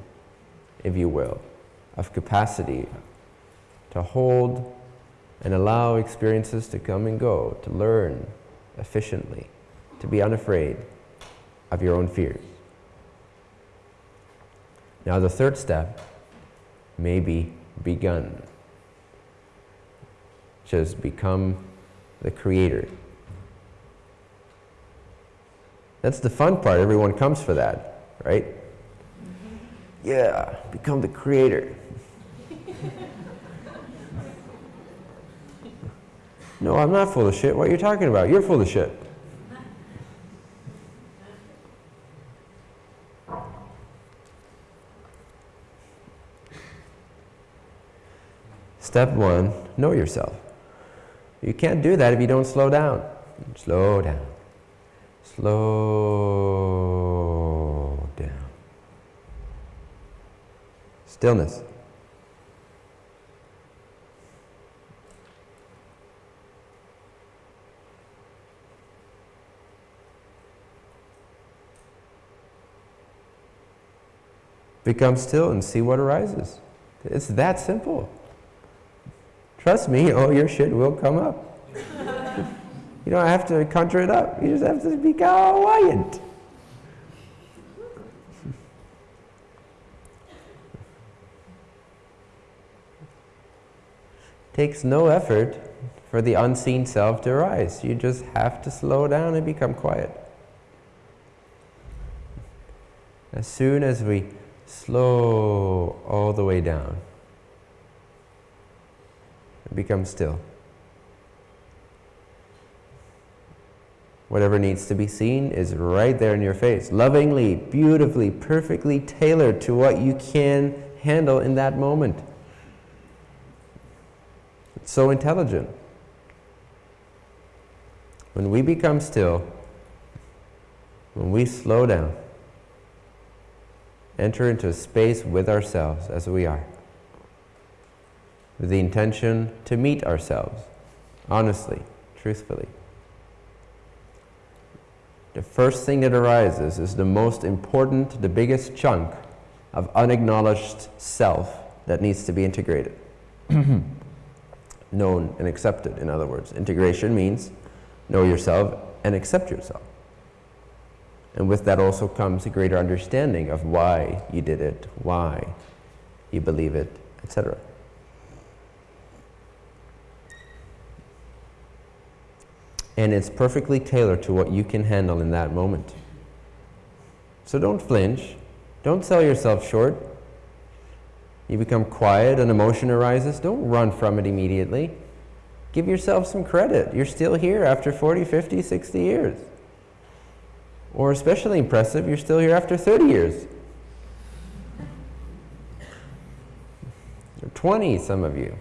if you will, of capacity to hold and allow experiences to come and go, to learn efficiently, to be unafraid of your own fears. Now, the third step may be begun, just become the creator. That's the fun part. Everyone comes for that, right? Yeah, become the creator. No, I'm not full of shit. What are you talking about? You're full of shit. Step one, know yourself. You can't do that if you don't slow down. Slow down. Slow down. Stillness. Become still and see what arises. It's that simple. Trust me, all your shit will come up. you don't have to conjure it up. You just have to be quiet. Takes no effort for the unseen self to arise. You just have to slow down and become quiet. As soon as we slow all the way down. Become still. Whatever needs to be seen is right there in your face, lovingly, beautifully, perfectly tailored to what you can handle in that moment. It's so intelligent. When we become still, when we slow down, enter into a space with ourselves as we are, with the intention to meet ourselves honestly, truthfully. The first thing that arises is the most important, the biggest chunk of unacknowledged self that needs to be integrated. Known and accepted, in other words. Integration means know yourself and accept yourself. And with that also comes a greater understanding of why you did it, why you believe it, etc. And it's perfectly tailored to what you can handle in that moment. So don't flinch. Don't sell yourself short. You become quiet, an emotion arises. Don't run from it immediately. Give yourself some credit. You're still here after 40, 50, 60 years. Or especially impressive, you're still here after 30 years. Or 20, some of you.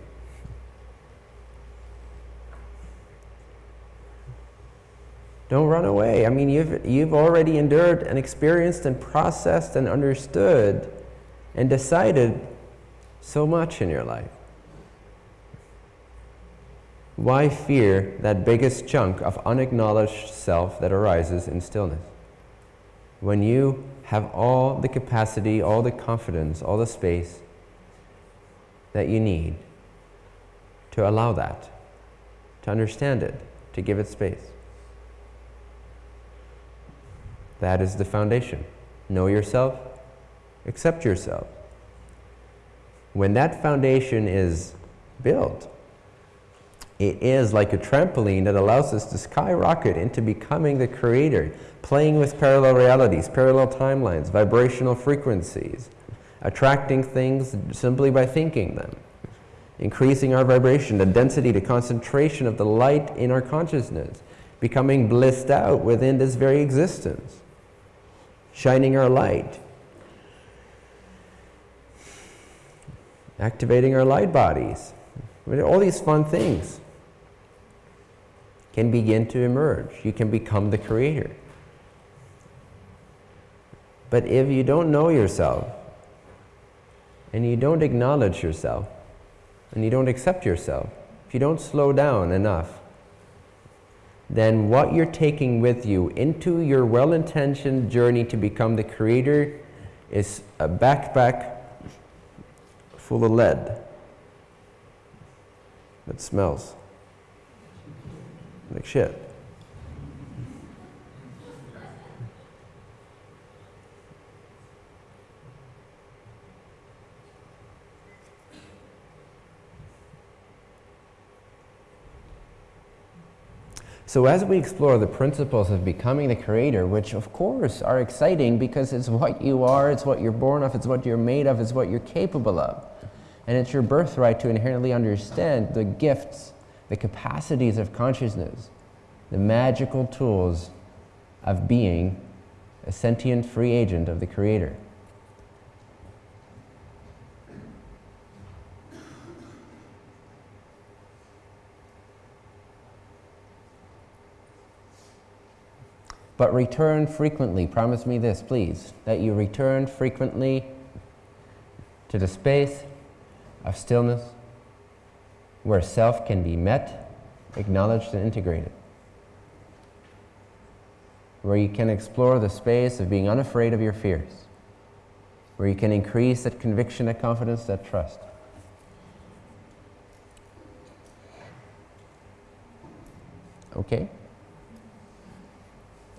Don't run away. I mean, you've, you've already endured and experienced and processed and understood and decided so much in your life. Why fear that biggest chunk of unacknowledged self that arises in stillness? When you have all the capacity, all the confidence, all the space that you need to allow that, to understand it, to give it space. That is the foundation. Know yourself, accept yourself. When that foundation is built, it is like a trampoline that allows us to skyrocket into becoming the creator, playing with parallel realities, parallel timelines, vibrational frequencies, attracting things simply by thinking them, increasing our vibration, the density, the concentration of the light in our consciousness, becoming blissed out within this very existence, shining our light, activating our light bodies, all these fun things can begin to emerge. You can become the creator. But if you don't know yourself, and you don't acknowledge yourself, and you don't accept yourself, if you don't slow down enough, then what you're taking with you into your well-intentioned journey to become the creator is a backpack full of lead that smells like shit. So as we explore the principles of becoming the creator, which of course are exciting because it's what you are, it's what you're born of, it's what you're made of, it's what you're capable of. And it's your birthright to inherently understand the gifts the capacities of consciousness, the magical tools of being a sentient free agent of the Creator. But return frequently. Promise me this, please, that you return frequently to the space of stillness where self can be met, acknowledged, and integrated. Where you can explore the space of being unafraid of your fears. Where you can increase that conviction, that confidence, that trust. Okay?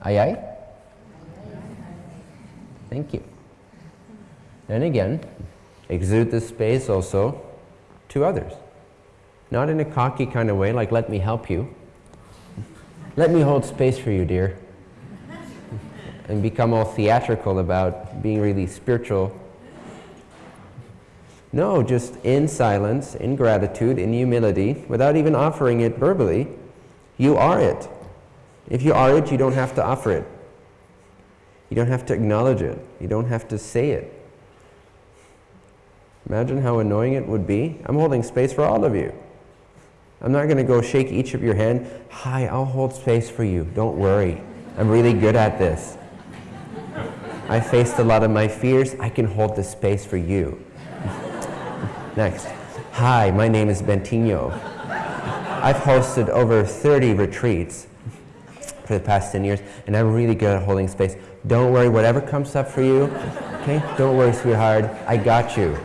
Aye aye? Thank you. And again, exude this space also to others. Not in a cocky kind of way, like, let me help you. let me hold space for you, dear. and become all theatrical about being really spiritual. No, just in silence, in gratitude, in humility, without even offering it verbally, you are it. If you are it, you don't have to offer it. You don't have to acknowledge it. You don't have to say it. Imagine how annoying it would be. I'm holding space for all of you. I'm not going to go shake each of your hand. Hi, I'll hold space for you. Don't worry. I'm really good at this. I faced a lot of my fears. I can hold the space for you. Next. Hi, my name is Bentinho. I've hosted over 30 retreats for the past 10 years, and I'm really good at holding space. Don't worry, whatever comes up for you, okay? Don't worry, sweetheart. I got you.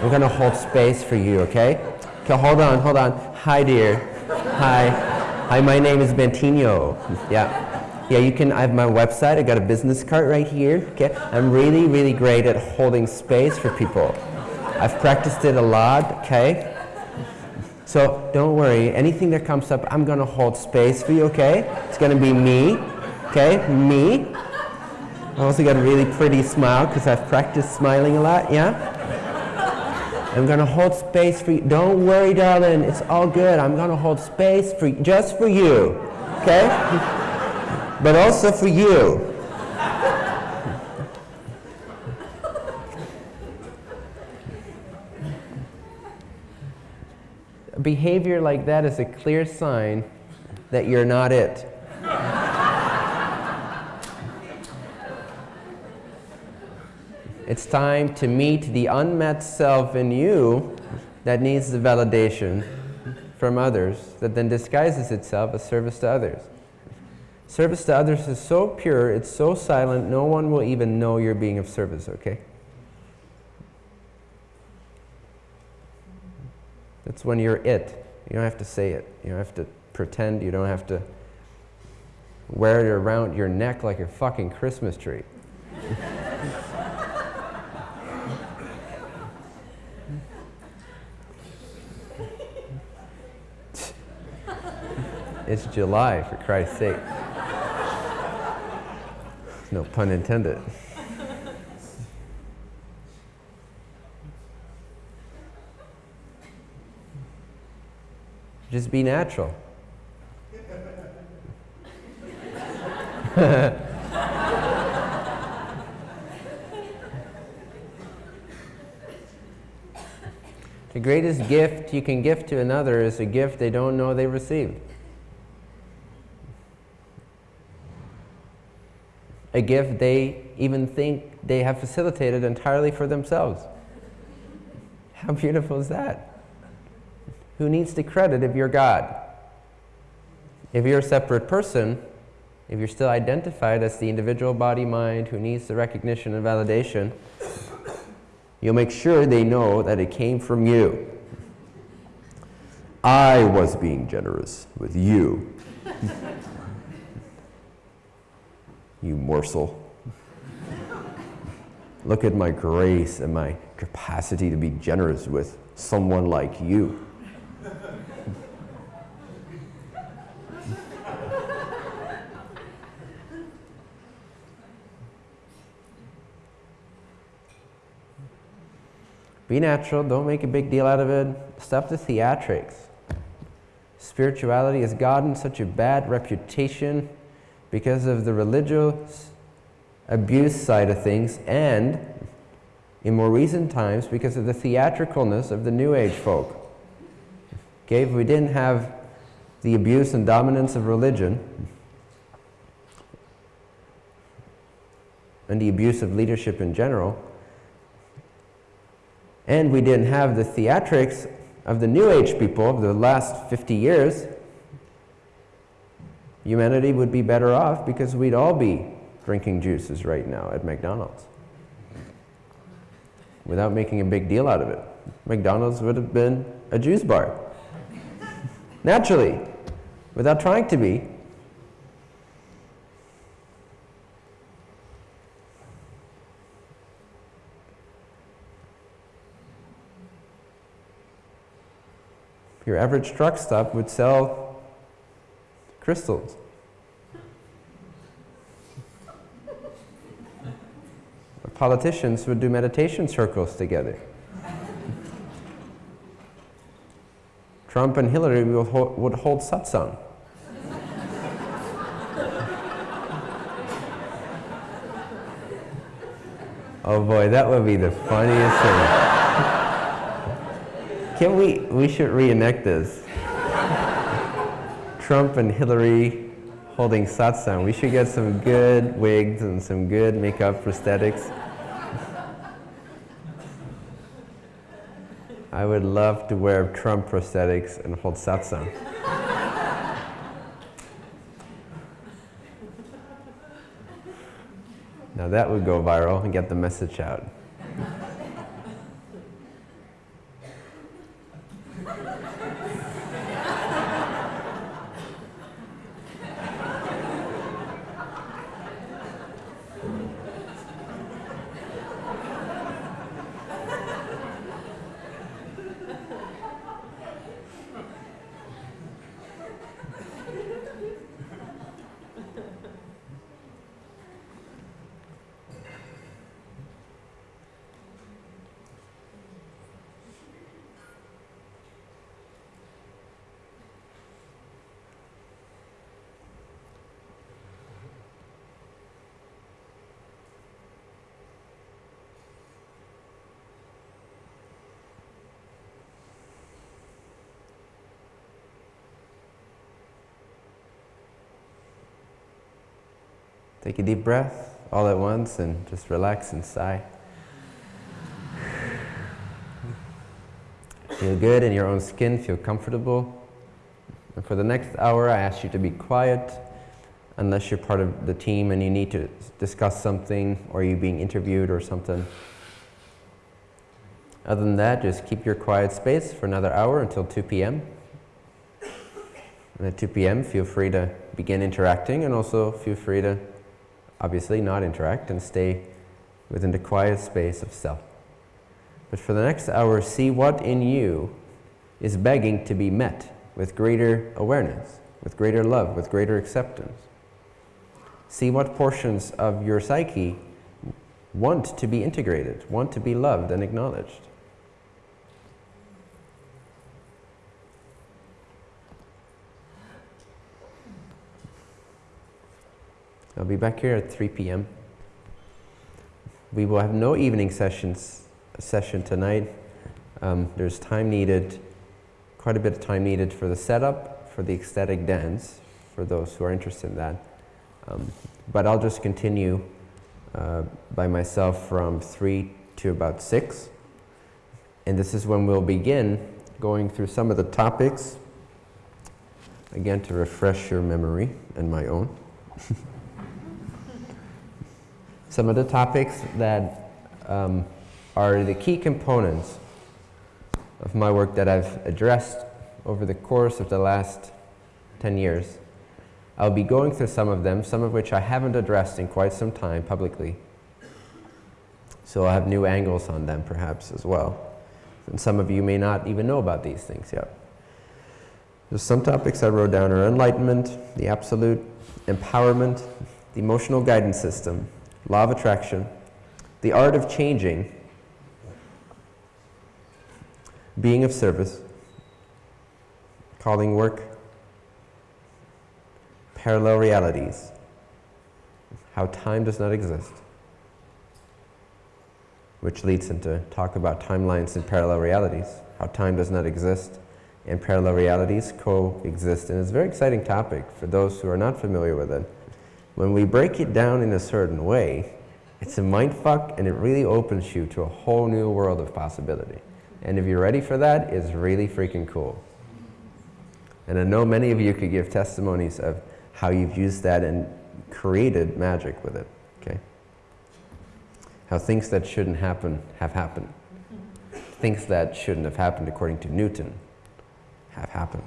I'm to hold space for you, okay? Okay, hold on, hold on. Hi, dear. Hi. Hi, my name is Bentinho. Yeah. Yeah, you can, I have my website. I got a business card right here. Okay. I'm really, really great at holding space for people. I've practiced it a lot, okay? So don't worry, anything that comes up, I'm going to hold space for you, okay? It's going to be me, okay? Me. I also got a really pretty smile because I've practiced smiling a lot, yeah? I'm going to hold space for you. Don't worry, darling. It's all good. I'm going to hold space for just for you, okay? but also for you. Behavior like that is a clear sign that you're not it. it's time to meet the unmet self in you that needs the validation from others that then disguises itself as service to others. Service to others is so pure, it's so silent, no one will even know you're being of service, okay? It's when you're it. You don't have to say it. You don't have to pretend. You don't have to wear it around your neck like a fucking Christmas tree. it's July, for Christ's sake. No pun intended. Just be natural. the greatest gift you can give to another is a gift they don't know they received. A gift they even think they have facilitated entirely for themselves. How beautiful is that? Who needs the credit if you're God? If you're a separate person, if you're still identified as the individual body mind who needs the recognition and validation, you'll make sure they know that it came from you. I was being generous with you. you morsel. Look at my grace and my capacity to be generous with someone like you. Be natural, don't make a big deal out of it. Stop the theatrics. Spirituality has gotten such a bad reputation because of the religious abuse side of things and in more recent times because of the theatricalness of the New Age folk. Okay, if we didn't have the abuse and dominance of religion and the abuse of leadership in general, and we didn't have the theatrics of the New Age people of the last 50 years, humanity would be better off because we'd all be drinking juices right now at McDonald's without making a big deal out of it. McDonald's would have been a juice bar. Naturally, without trying to be. Your average truck stop would sell crystals. Politicians would do meditation circles together. Trump and Hillary would hold, would hold satsang. oh boy, that would be the funniest thing. Can we, we should reenact this. Trump and Hillary holding satsang. We should get some good wigs and some good makeup prosthetics. I would love to wear Trump prosthetics and hold satsang. now that would go viral and get the message out. Take a deep breath all at once and just relax and sigh. Feel good in your own skin, feel comfortable. And for the next hour, I ask you to be quiet unless you're part of the team and you need to discuss something or you're being interviewed or something. Other than that, just keep your quiet space for another hour until 2 p.m. And at 2 p.m., feel free to begin interacting and also feel free to obviously not interact and stay within the quiet space of self. But for the next hour, see what in you is begging to be met with greater awareness, with greater love, with greater acceptance. See what portions of your psyche want to be integrated, want to be loved and acknowledged. I'll be back here at 3 p.m. We will have no evening sessions session tonight. Um, there's time needed, quite a bit of time needed for the setup, for the ecstatic dance, for those who are interested in that. Um, but I'll just continue uh, by myself from 3 to about 6. And this is when we'll begin going through some of the topics, again to refresh your memory and my own. some of the topics that um, are the key components of my work that I've addressed over the course of the last 10 years. I'll be going through some of them, some of which I haven't addressed in quite some time publicly. So I'll have new angles on them perhaps as well. And some of you may not even know about these things yet. There's some topics I wrote down are enlightenment, the absolute, empowerment, the emotional guidance system, law of attraction, the art of changing, being of service, calling work, parallel realities, how time does not exist, which leads into talk about timelines and parallel realities, how time does not exist and parallel realities coexist. And it's a very exciting topic for those who are not familiar with it. When we break it down in a certain way, it's a mind fuck and it really opens you to a whole new world of possibility. And if you're ready for that, it's really freaking cool. And I know many of you could give testimonies of how you've used that and created magic with it, okay? How things that shouldn't happen have happened. Things that shouldn't have happened according to Newton have happened.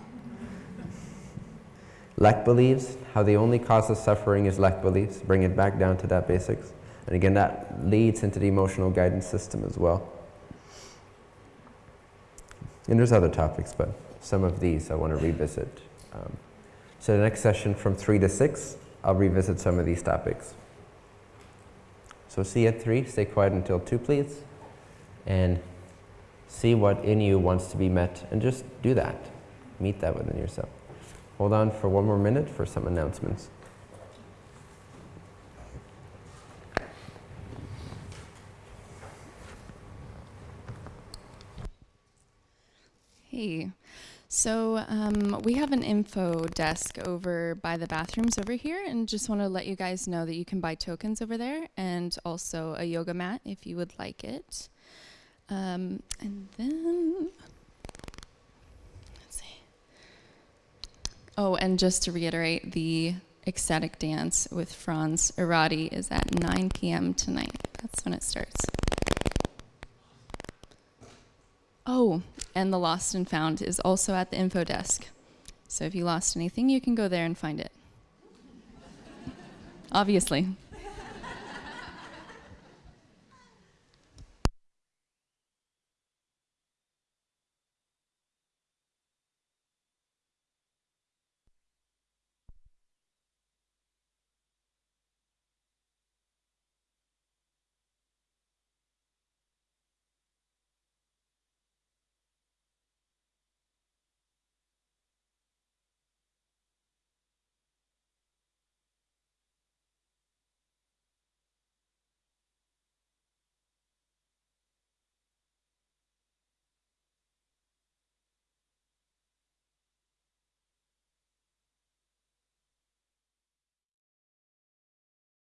Lack beliefs, how the only cause of suffering is lack beliefs, bring it back down to that basics. And again, that leads into the emotional guidance system as well. And there's other topics, but some of these I want to revisit. Um, so the next session from 3 to 6, I'll revisit some of these topics. So see at 3, stay quiet until 2 please, and see what in you wants to be met, and just do that. Meet that within yourself. Hold on for one more minute for some announcements. Hey, so um, we have an info desk over by the bathrooms over here, and just want to let you guys know that you can buy tokens over there, and also a yoga mat if you would like it. Um, and then Oh, and just to reiterate, the ecstatic dance with Franz Irati is at 9 p.m. tonight. That's when it starts. Oh, and the Lost and Found is also at the info desk. So if you lost anything, you can go there and find it. Obviously.